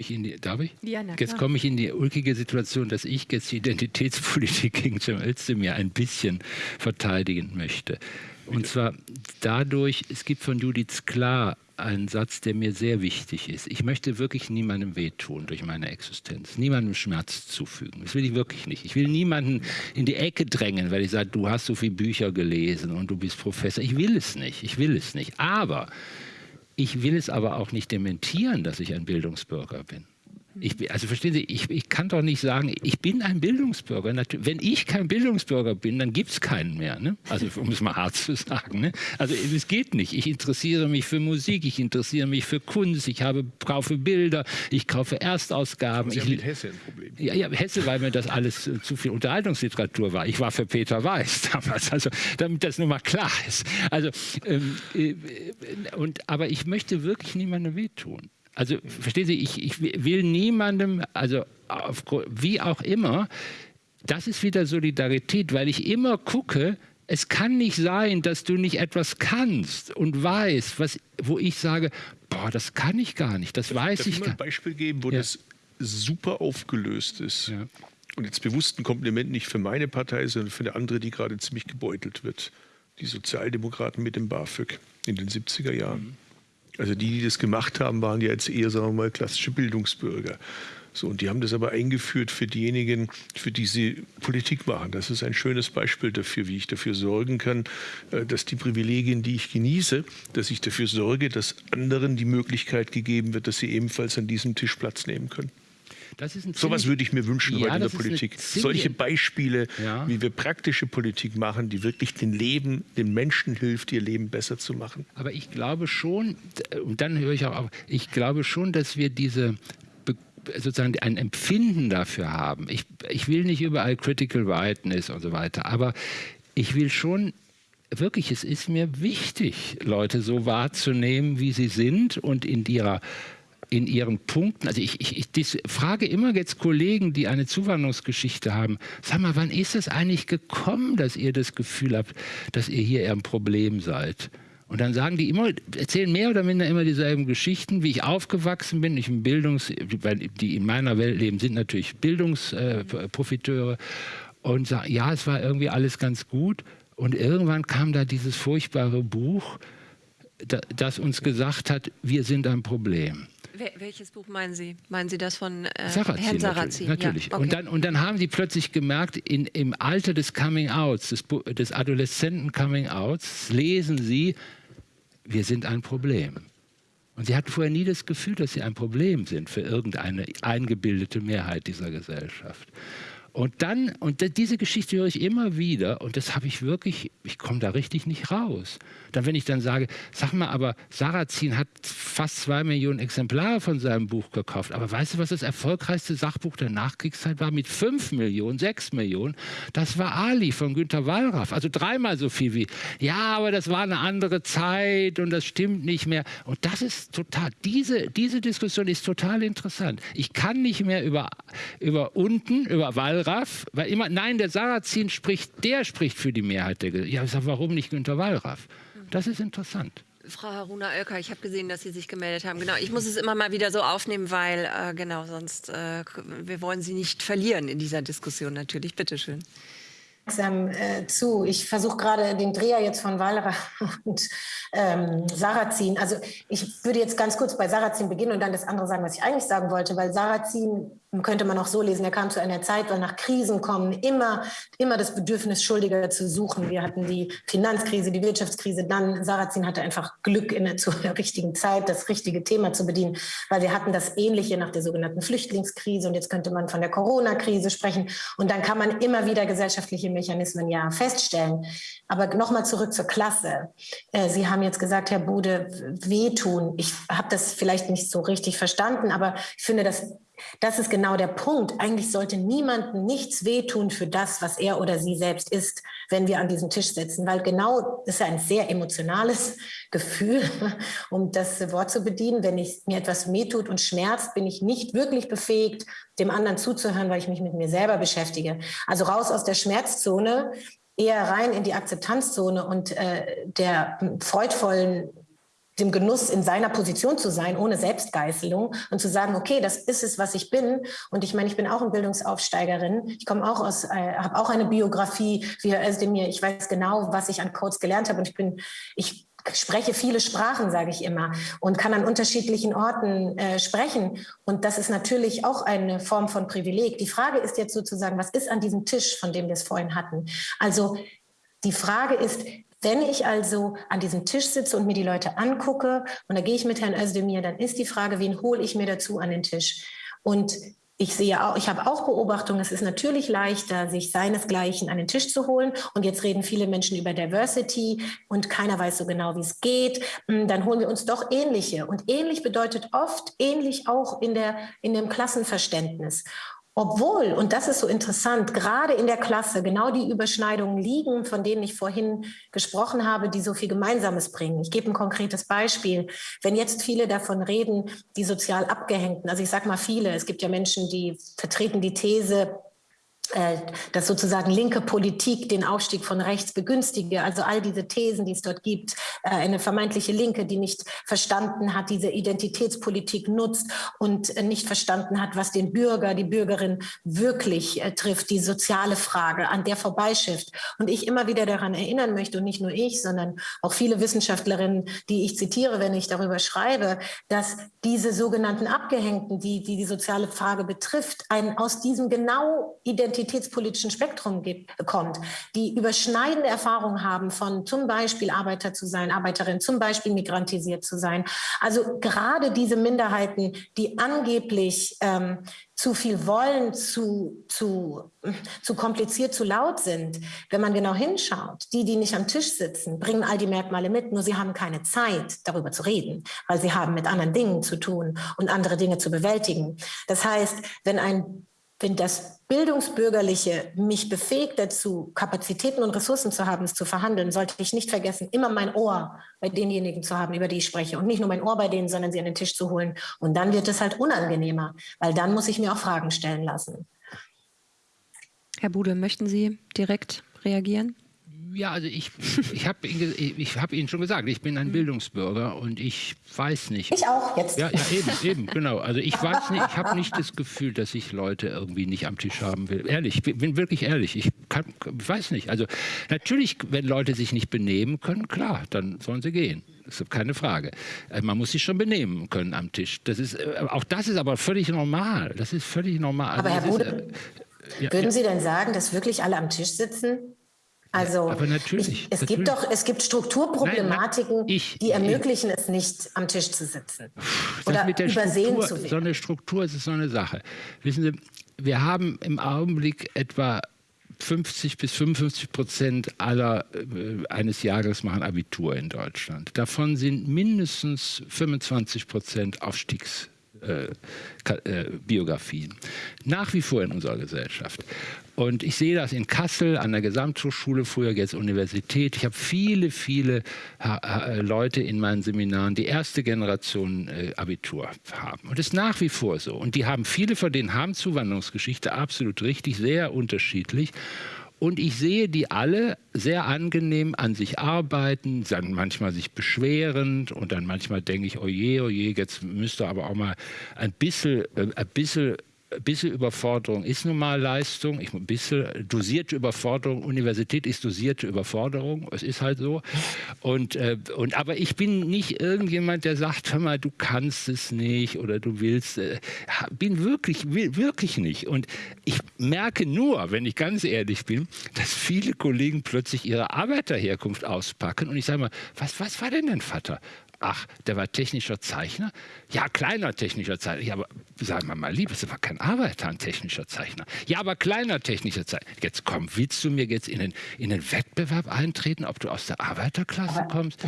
Die, darf ich? Ja, jetzt komme ich in die ulkige Situation, dass ich jetzt die Identitätspolitik gegen Cem Özdemir ein bisschen verteidigen möchte. Und zwar dadurch, es gibt von Judith Klar einen Satz, der mir sehr wichtig ist. Ich möchte wirklich niemandem wehtun durch meine Existenz, niemandem Schmerz zufügen. Das will ich wirklich nicht. Ich will niemanden in die Ecke drängen, weil ich sage, du hast so viele Bücher gelesen und du bist Professor. Ich will es nicht. Ich will es nicht. Aber ich will es aber auch nicht dementieren, dass ich ein Bildungsbürger bin. Ich, also verstehen Sie, ich, ich, kann doch nicht sagen, ich bin ein Bildungsbürger. Wenn ich kein Bildungsbürger bin, dann gibt es keinen mehr. Ne? Also um es mal hart zu sagen. Ne? Also es geht nicht. Ich interessiere mich für Musik, ich interessiere mich für Kunst, ich habe, kaufe Bilder, ich kaufe Erstausgaben.
Sie
ich,
haben mit Hesse ein Problem.
Ja, ja, Hesse, weil mir das alles äh, zu viel Unterhaltungsliteratur war. Ich war für Peter Weiß damals, also damit das nur mal klar ist. Also, ähm, äh, und, aber ich möchte wirklich niemandem wehtun. Also verstehen Sie, ich, ich will niemandem, also auf, wie auch immer, das ist wieder Solidarität, weil ich immer gucke, es kann nicht sein, dass du nicht etwas kannst und weißt, was, wo ich sage, boah, das kann ich gar nicht, das darf, weiß
darf
ich
gar
nicht.
ein Beispiel geben, wo ja. das super aufgelöst ist. Ja. Und jetzt bewusst ein Kompliment nicht für meine Partei, sondern für eine andere, die gerade ziemlich gebeutelt wird. Die Sozialdemokraten mit dem BAföG in den 70er Jahren. Mhm. Also die, die das gemacht haben, waren ja jetzt eher, sagen wir mal, klassische Bildungsbürger. So, und die haben das aber eingeführt für diejenigen, für die sie Politik machen. Das ist ein schönes Beispiel dafür, wie ich dafür sorgen kann, äh, dass die Privilegien, die ich genieße, dass ich dafür sorge, dass anderen die Möglichkeit gegeben wird, dass sie ebenfalls an diesem Tisch Platz nehmen können. So was würde ich mir wünschen ja, in der Politik. Solche Beispiele, ja. wie wir praktische Politik machen, die wirklich den Leben, den Menschen hilft, ihr Leben besser zu machen.
Aber ich glaube schon, und dann höre ich auch auf, ich glaube schon, dass wir diese sozusagen ein Empfinden dafür haben. Ich, ich will nicht überall Critical Rightness und so weiter, aber ich will schon wirklich, es ist mir wichtig, Leute so wahrzunehmen, wie sie sind und in ihrer in ihren Punkten, also ich, ich, ich frage immer jetzt Kollegen, die eine Zuwanderungsgeschichte haben, sag mal, wann ist es eigentlich gekommen, dass ihr das Gefühl habt, dass ihr hier eher ein Problem seid? Und dann sagen die immer, erzählen mehr oder minder immer dieselben Geschichten, wie ich aufgewachsen bin. Ich bin Bildungs, die in meiner Welt leben, sind natürlich Bildungsprofiteure. Und sagen, ja, es war irgendwie alles ganz gut. Und irgendwann kam da dieses furchtbare Buch, das uns gesagt hat, wir sind ein Problem.
Welches Buch meinen Sie? Meinen Sie das von äh,
Sarrazin,
Herrn
Sarrazin? Natürlich. natürlich. Ja, okay. und, dann, und dann haben sie plötzlich gemerkt, in, im Alter des Coming-Outs, des, des adoleszenten Coming-Outs, lesen sie, wir sind ein Problem. Und sie hatten vorher nie das Gefühl, dass sie ein Problem sind für irgendeine eingebildete Mehrheit dieser Gesellschaft. Und dann, und diese Geschichte höre ich immer wieder und das habe ich wirklich, ich komme da richtig nicht raus. Dann, wenn ich dann sage, sag mal, aber Sarrazin hat fast zwei Millionen Exemplare von seinem Buch gekauft. Aber weißt du, was das erfolgreichste Sachbuch der Nachkriegszeit war? Mit fünf Millionen, sechs Millionen. Das war Ali von Günter Wallraff. Also dreimal so viel wie, ja, aber das war eine andere Zeit und das stimmt nicht mehr. Und das ist total, diese, diese Diskussion ist total interessant. Ich kann nicht mehr über, über unten, über Wallraff, weil immer, nein, der Sarrazin spricht, der spricht für die Mehrheit der Gesellschaft. Ja, ich sage, warum nicht Günter Wallraff? Das ist interessant.
Frau Haruna Oelker, ich habe gesehen, dass Sie sich gemeldet haben. Genau, ich muss es immer mal wieder so aufnehmen, weil äh, genau sonst äh, wir wollen Sie nicht verlieren in dieser Diskussion natürlich. Bitte schön.
Äh, zu. Ich versuche gerade den Dreher jetzt von Walra und ähm, Sarrazin. Also ich würde jetzt ganz kurz bei Sarrazin beginnen und dann das andere sagen, was ich eigentlich sagen wollte, weil Sarrazin könnte man auch so lesen, er kam zu einer Zeit, weil nach Krisen kommen immer, immer das Bedürfnis, Schuldiger zu suchen. Wir hatten die Finanzkrise, die Wirtschaftskrise, dann Sarrazin hatte einfach Glück, in der, zur richtigen Zeit das richtige Thema zu bedienen, weil wir hatten das Ähnliche nach der sogenannten Flüchtlingskrise und jetzt könnte man von der Corona-Krise sprechen und dann kann man immer wieder gesellschaftliche Mechanismen ja feststellen. Aber nochmal zurück zur Klasse. Äh, Sie haben jetzt gesagt, Herr Bude, wehtun. Ich habe das vielleicht nicht so richtig verstanden, aber ich finde, dass das ist genau der Punkt. Eigentlich sollte niemandem nichts wehtun für das, was er oder sie selbst ist, wenn wir an diesem Tisch sitzen, weil genau das ist ein sehr emotionales Gefühl, um das Wort zu bedienen. Wenn ich, mir etwas wehtut und schmerzt, bin ich nicht wirklich befähigt, dem anderen zuzuhören, weil ich mich mit mir selber beschäftige. Also raus aus der Schmerzzone, eher rein in die Akzeptanzzone und äh, der freudvollen dem Genuss in seiner Position zu sein, ohne Selbstgeißelung und zu sagen, okay, das ist es, was ich bin. Und ich meine, ich bin auch eine Bildungsaufsteigerin. Ich komme auch aus, äh, habe auch eine Biografie wie Herr Özdemir. Ich weiß genau, was ich an Codes gelernt habe und ich bin, ich spreche viele Sprachen, sage ich immer, und kann an unterschiedlichen Orten äh, sprechen. Und das ist natürlich auch eine Form von Privileg. Die Frage ist jetzt sozusagen, was ist an diesem Tisch, von dem wir es vorhin hatten? Also die Frage ist, wenn ich also an diesem Tisch sitze und mir die Leute angucke, und da gehe ich mit Herrn Özdemir, dann ist die Frage, wen hole ich mir dazu an den Tisch? Und ich sehe auch, ich habe auch Beobachtungen, es ist natürlich leichter, sich seinesgleichen an den Tisch zu holen. Und jetzt reden viele Menschen über Diversity und keiner weiß so genau, wie es geht. Hm, dann holen wir uns doch ähnliche. Und ähnlich bedeutet oft ähnlich auch in, der, in dem Klassenverständnis. Obwohl, und das ist so interessant, gerade in der Klasse genau die Überschneidungen liegen, von denen ich vorhin gesprochen habe, die so viel Gemeinsames bringen. Ich gebe ein konkretes Beispiel. Wenn jetzt viele davon reden, die sozial Abgehängten, also ich sage mal viele, es gibt ja Menschen, die vertreten die These, dass sozusagen linke Politik den Aufstieg von rechts begünstige. Also all diese Thesen, die es dort gibt, äh, eine vermeintliche Linke, die nicht verstanden hat, diese Identitätspolitik nutzt und nicht verstanden hat, was den Bürger, die Bürgerin wirklich äh, trifft, die soziale Frage, an der vorbeischifft. Und ich immer wieder daran erinnern möchte, und nicht nur ich, sondern auch viele Wissenschaftlerinnen, die ich zitiere, wenn ich darüber schreibe, dass diese sogenannten Abgehängten, die die, die soziale Frage betrifft, einen aus diesem genau Identitätspolitik identitätspolitischen Spektrum gibt, kommt, die überschneidende Erfahrungen haben von zum Beispiel Arbeiter zu sein, Arbeiterin, zum Beispiel migrantisiert zu sein. Also gerade diese Minderheiten, die angeblich ähm, zu viel wollen, zu, zu, zu kompliziert, zu laut sind. Wenn man genau hinschaut, die, die nicht am Tisch sitzen, bringen all die Merkmale mit, nur sie haben keine Zeit, darüber zu reden, weil sie haben mit anderen Dingen zu tun und andere Dinge zu bewältigen. Das heißt, wenn ein wenn das Bildungsbürgerliche mich befähigt dazu, Kapazitäten und Ressourcen zu haben, es zu verhandeln, sollte ich nicht vergessen, immer mein Ohr bei denjenigen zu haben, über die ich spreche. Und nicht nur mein Ohr bei denen, sondern sie an den Tisch zu holen. Und dann wird es halt unangenehmer, weil dann muss ich mir auch Fragen stellen lassen.
Herr Bude, möchten Sie direkt reagieren?
Ja, also ich, ich habe ich hab Ihnen schon gesagt, ich bin ein mhm. Bildungsbürger und ich weiß nicht.
Ich auch jetzt.
Ja, ja eben, eben, genau. Also ich weiß nicht, ich habe nicht das Gefühl, dass ich Leute irgendwie nicht am Tisch haben will. Ehrlich, ich bin wirklich ehrlich. Ich kann, weiß nicht. Also natürlich, wenn Leute sich nicht benehmen können, klar, dann sollen sie gehen. Das ist keine Frage. Äh, man muss sich schon benehmen können am Tisch. Das ist, äh, auch das ist aber völlig normal. Das ist völlig normal.
Aber also Herr Bude, ist, äh, ja, würden. Sie denn sagen, dass wirklich alle am Tisch sitzen? Also
aber natürlich,
ich, es
natürlich.
gibt doch es gibt Strukturproblematiken, Nein, ich, die ermöglichen ich, es nicht, am Tisch zu sitzen oder übersehen
Struktur,
zu werden.
So eine Struktur ist so eine Sache. Wissen Sie, wir haben im Augenblick etwa 50 bis 55 Prozent aller äh, eines Jahrgangs machen Abitur in Deutschland. Davon sind mindestens 25 Prozent Aufstiegs Biografien. Nach wie vor in unserer Gesellschaft. Und ich sehe das in Kassel an der Gesamthochschule, früher jetzt Universität. Ich habe viele, viele äh, Leute in meinen Seminaren, die erste Generation äh, Abitur haben. Und das ist nach wie vor so. Und die haben, viele von denen haben Zuwanderungsgeschichte, absolut richtig, sehr unterschiedlich. Und ich sehe die alle sehr angenehm an sich arbeiten, dann manchmal sich beschwerend und dann manchmal denke ich, oje, oje, jetzt müsste aber auch mal ein bisschen, äh, ein bisschen bisschen Überforderung ist nun mal Leistung, ich, ein bisschen dosierte Überforderung, Universität ist dosierte Überforderung, es ist halt so. Und, äh, und, aber ich bin nicht irgendjemand, der sagt, hör mal, du kannst es nicht oder du willst, äh, bin wirklich, will, wirklich nicht. Und ich merke nur, wenn ich ganz ehrlich bin, dass viele Kollegen plötzlich ihre Arbeiterherkunft auspacken und ich sage mal, was, was war denn dein Vater? Ach, der war technischer Zeichner? Ja, kleiner technischer Zeichner. Ja, aber sagen wir mal lieb, es war kein Arbeiter, ein technischer Zeichner. Ja, aber kleiner technischer Zeichner. Jetzt komm, willst du mir jetzt in den, in den Wettbewerb eintreten, ob du aus der Arbeiterklasse aber, kommst?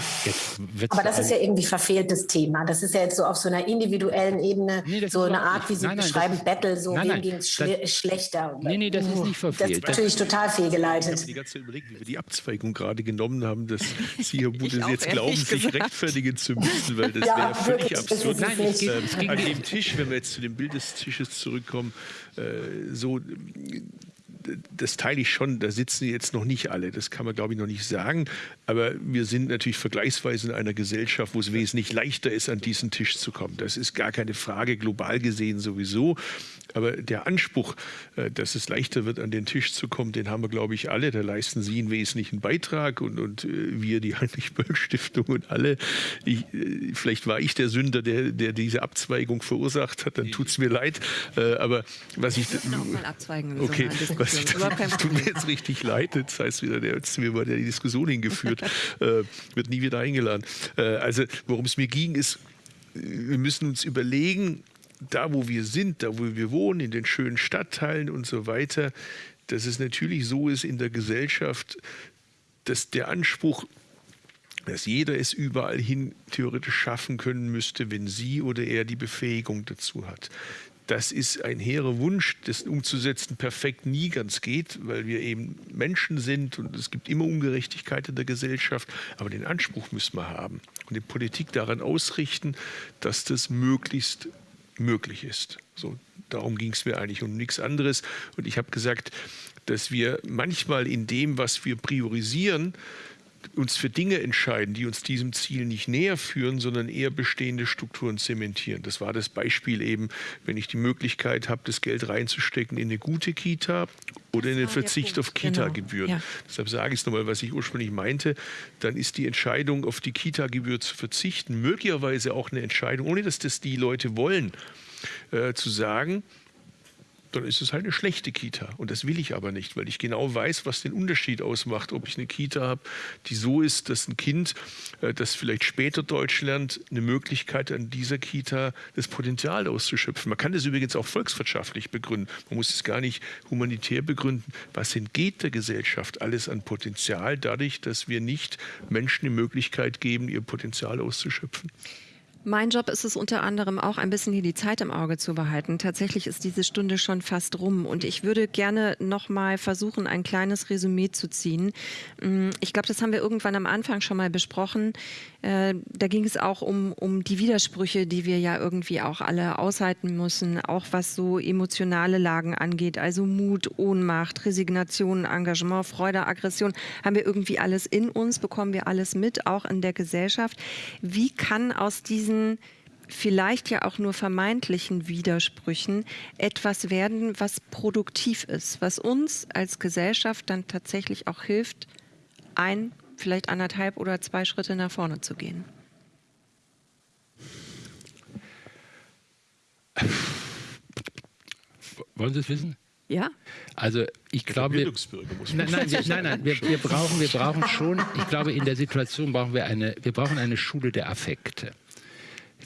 aber das ist ja irgendwie verfehltes Thema. Das ist ja jetzt so auf so einer individuellen Ebene nee, so eine Art, wie Sie nein, nein, beschreiben, das, Battle, so nein, wem ging es schle schlechter.
Nee, nee, das ist nicht verfehlt.
Das ist natürlich total fehlgeleitet. Ich
habe die ganze Zeit überlegt, wie wir die Abzweigung gerade genommen haben, dass Sie, Herr Bude, jetzt glauben, sich rechtfertigen zu müssen, weil das ja, wäre völlig absurd. Nein, es geht an dem Tisch, wenn wir jetzt zu dem Bild des Tisches zurückkommen, äh, so das teile ich schon, da sitzen jetzt noch nicht alle, das kann man glaube ich noch nicht sagen, aber wir sind natürlich vergleichsweise in einer Gesellschaft, wo es wesentlich leichter ist, an diesen Tisch zu kommen. Das ist gar keine Frage, global gesehen sowieso. Aber der Anspruch, äh, dass es leichter wird, an den Tisch zu kommen, den haben wir, glaube ich, alle. Da leisten Sie einen wesentlichen Beitrag und, und äh, wir, die Heinrich-Böll-Stiftung und alle. Ich, äh, vielleicht war ich der Sünder, der, der diese Abzweigung verursacht hat, dann tut es mir leid. Aber was ich.
Mal abzweigen
okay, so was ich, das tut mir jetzt richtig leid. Das heißt wieder, der hat mir mal die Diskussion hingeführt, wird nie wieder eingeladen. Also, worum es mir ging, ist, wir müssen uns überlegen, da, wo wir sind, da, wo wir wohnen, in den schönen Stadtteilen und so weiter, dass es natürlich so ist in der Gesellschaft, dass der Anspruch, dass jeder es überall hin theoretisch schaffen können müsste, wenn sie oder er die Befähigung dazu hat. Das ist ein hehrer Wunsch, das umzusetzen perfekt nie ganz geht, weil wir eben Menschen sind und es gibt immer Ungerechtigkeit in der Gesellschaft. Aber den Anspruch müssen wir haben und die Politik daran ausrichten, dass das möglichst möglich ist. So, darum ging es mir eigentlich um nichts anderes. Und ich habe gesagt, dass wir manchmal in dem, was wir priorisieren, uns für Dinge entscheiden, die uns diesem Ziel nicht näher führen, sondern eher bestehende Strukturen zementieren. Das war das Beispiel eben, wenn ich die Möglichkeit habe, das Geld reinzustecken in eine gute Kita oder in den Verzicht auf. Kita-Gebühren. Genau. Ja. Deshalb sage ich es nochmal, was ich ursprünglich meinte, dann ist die Entscheidung, auf die Kita-Gebühr zu verzichten, möglicherweise auch eine Entscheidung, ohne dass das die Leute wollen, äh, zu sagen, dann ist es halt eine schlechte Kita. Und das will ich aber nicht, weil ich genau weiß, was den Unterschied ausmacht, ob ich eine Kita habe, die so ist, dass ein Kind, äh, das vielleicht später Deutsch lernt, eine Möglichkeit an dieser Kita das Potenzial auszuschöpfen. Man kann das übrigens auch volkswirtschaftlich begründen. Man muss es gar nicht humanitär begründen. Was entgeht der Gesellschaft alles an Potenzial dadurch, dass wir nicht Menschen die Möglichkeit geben, ihr Potenzial auszuschöpfen?
Mein Job ist es unter anderem auch ein bisschen hier die Zeit im Auge zu behalten. Tatsächlich ist diese Stunde schon fast rum und ich würde gerne noch mal versuchen, ein kleines Resümee zu ziehen. Mm, ich glaube, das haben wir irgendwann am Anfang schon mal besprochen. Äh, da ging es auch um, um die Widersprüche, die wir ja irgendwie auch alle aushalten müssen, auch was so emotionale Lagen angeht, also Mut, Ohnmacht, Resignation, Engagement, Freude, Aggression, haben wir irgendwie alles in uns, bekommen wir alles mit, auch in der Gesellschaft. Wie kann aus diesen diesen vielleicht ja auch nur vermeintlichen Widersprüchen etwas werden, was produktiv ist, was uns als Gesellschaft dann tatsächlich auch hilft, ein, vielleicht anderthalb oder zwei Schritte nach vorne zu gehen.
Wollen Sie es wissen?
Ja.
Also ich glaube, wir, nein, nein, wir, nein, nein, wir, wir, brauchen, wir brauchen schon, ich glaube, in der Situation brauchen wir eine, wir brauchen eine Schule der Affekte.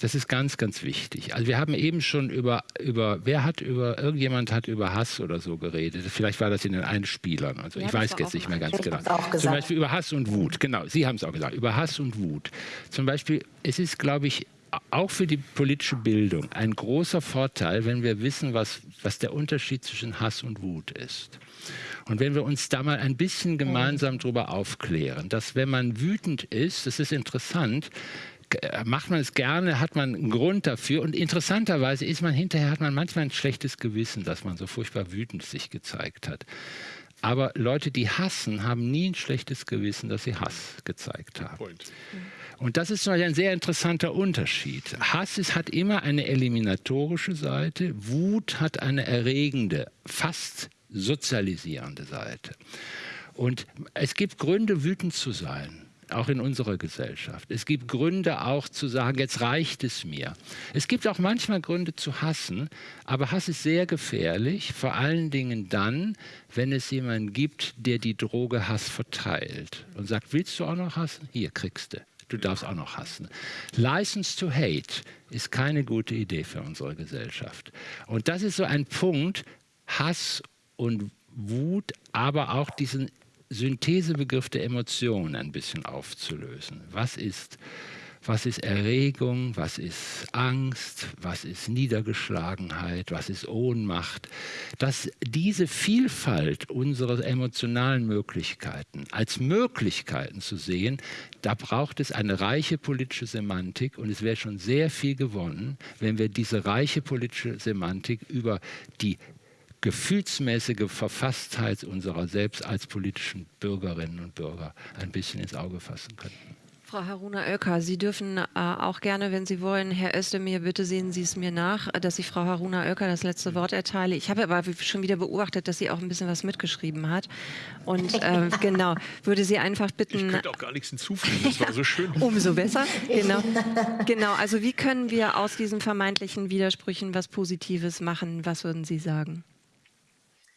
Das ist ganz, ganz wichtig. Also wir haben eben schon über, über wer hat über, irgendjemand hat über Hass oder so geredet. Vielleicht war das in den Einspielern. Also ja, ich weiß jetzt nicht mehr ganz genau. Zum Beispiel über Hass und Wut. Genau, Sie haben es auch gesagt. Über Hass und Wut. Zum Beispiel, es ist, glaube ich, auch für die politische Bildung ein großer Vorteil, wenn wir wissen, was, was der Unterschied zwischen Hass und Wut ist. Und wenn wir uns da mal ein bisschen gemeinsam darüber aufklären, dass wenn man wütend ist, das ist interessant, macht man es gerne, hat man einen Grund dafür. Und interessanterweise ist man hinterher, hat man manchmal ein schlechtes Gewissen, dass man so furchtbar wütend sich gezeigt hat. Aber Leute, die hassen, haben nie ein schlechtes Gewissen, dass sie Hass gezeigt haben. Point. Und das ist ein sehr interessanter Unterschied. Hass ist, hat immer eine eliminatorische Seite, Wut hat eine erregende, fast sozialisierende Seite. Und es gibt Gründe, wütend zu sein auch in unserer Gesellschaft. Es gibt Gründe auch zu sagen, jetzt reicht es mir. Es gibt auch manchmal Gründe zu hassen, aber Hass ist sehr gefährlich, vor allen Dingen dann, wenn es jemanden gibt, der die Droge Hass verteilt und sagt, willst du auch noch hassen? Hier kriegst du du darfst auch noch hassen. License to Hate ist keine gute Idee für unsere Gesellschaft. Und das ist so ein Punkt, Hass und Wut, aber auch diesen Synthesebegriff der Emotionen ein bisschen aufzulösen. Was ist was ist Erregung, was ist Angst, was ist Niedergeschlagenheit, was ist Ohnmacht, dass diese Vielfalt unserer emotionalen Möglichkeiten als Möglichkeiten zu sehen, da braucht es eine reiche politische Semantik und es wäre schon sehr viel gewonnen, wenn wir diese reiche politische Semantik über die gefühlsmäßige Verfasstheit unserer selbst als politischen Bürgerinnen und Bürger ein bisschen ins Auge fassen könnten.
Frau Haruna Oelker, Sie dürfen äh, auch gerne, wenn Sie wollen, Herr Özdemir, bitte sehen Sie es mir nach, dass ich Frau Haruna Oelker das letzte Wort erteile. Ich habe aber schon wieder beobachtet, dass sie auch ein bisschen was mitgeschrieben hat. Und äh, genau, würde Sie einfach bitten... Ich
könnte auch gar nichts hinzufügen, das war so schön.
Umso besser, genau. Genau, also wie können wir aus diesen vermeintlichen Widersprüchen was Positives machen? Was würden Sie sagen?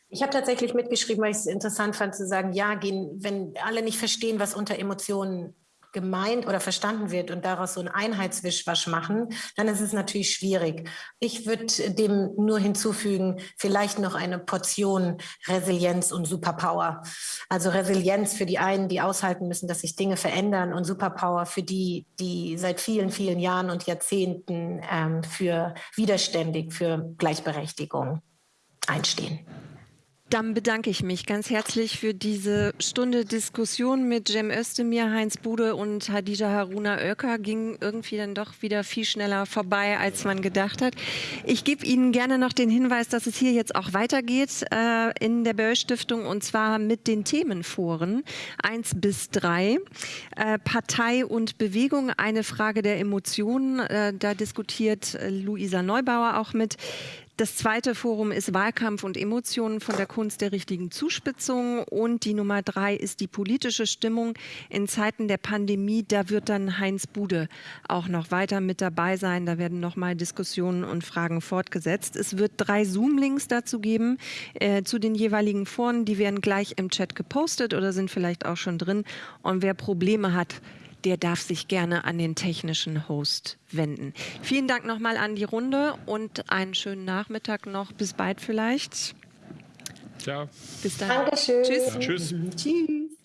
Ich habe tatsächlich mitgeschrieben, weil ich es interessant fand zu sagen, ja, gehen, wenn alle nicht verstehen, was unter Emotionen gemeint oder verstanden wird und daraus so ein Einheitswischwasch machen, dann ist es natürlich schwierig. Ich würde dem nur hinzufügen, vielleicht noch eine Portion Resilienz und Superpower. Also Resilienz für die einen, die aushalten müssen, dass sich Dinge verändern und Superpower für die, die seit vielen, vielen Jahren und Jahrzehnten ähm, für widerständig, für Gleichberechtigung einstehen.
Dann bedanke ich mich ganz herzlich für diese Stunde Diskussion mit Cem Özdemir, Heinz Bude und Hadija Haruna Oelker. Ging irgendwie dann doch wieder viel schneller vorbei, als man gedacht hat. Ich gebe Ihnen gerne noch den Hinweis, dass es hier jetzt auch weitergeht äh, in der Böll Stiftung und zwar mit den Themenforen 1 bis 3. Äh, Partei und Bewegung, eine Frage der Emotionen. Äh, da diskutiert Luisa Neubauer auch mit. Das zweite Forum ist Wahlkampf und Emotionen von der Kunst der richtigen Zuspitzung. Und die Nummer drei ist die politische Stimmung in Zeiten der Pandemie. Da wird dann Heinz Bude auch noch weiter mit dabei sein. Da werden nochmal Diskussionen und Fragen fortgesetzt. Es wird drei Zoom-Links dazu geben äh, zu den jeweiligen Foren. Die werden gleich im Chat gepostet oder sind vielleicht auch schon drin. Und wer Probleme hat, der darf sich gerne an den technischen Host wenden. Vielen Dank nochmal an die Runde und einen schönen Nachmittag noch. Bis bald vielleicht.
Ciao.
Bis dann.
Dankeschön.
Tschüss.
Tschüss.
Tschüss.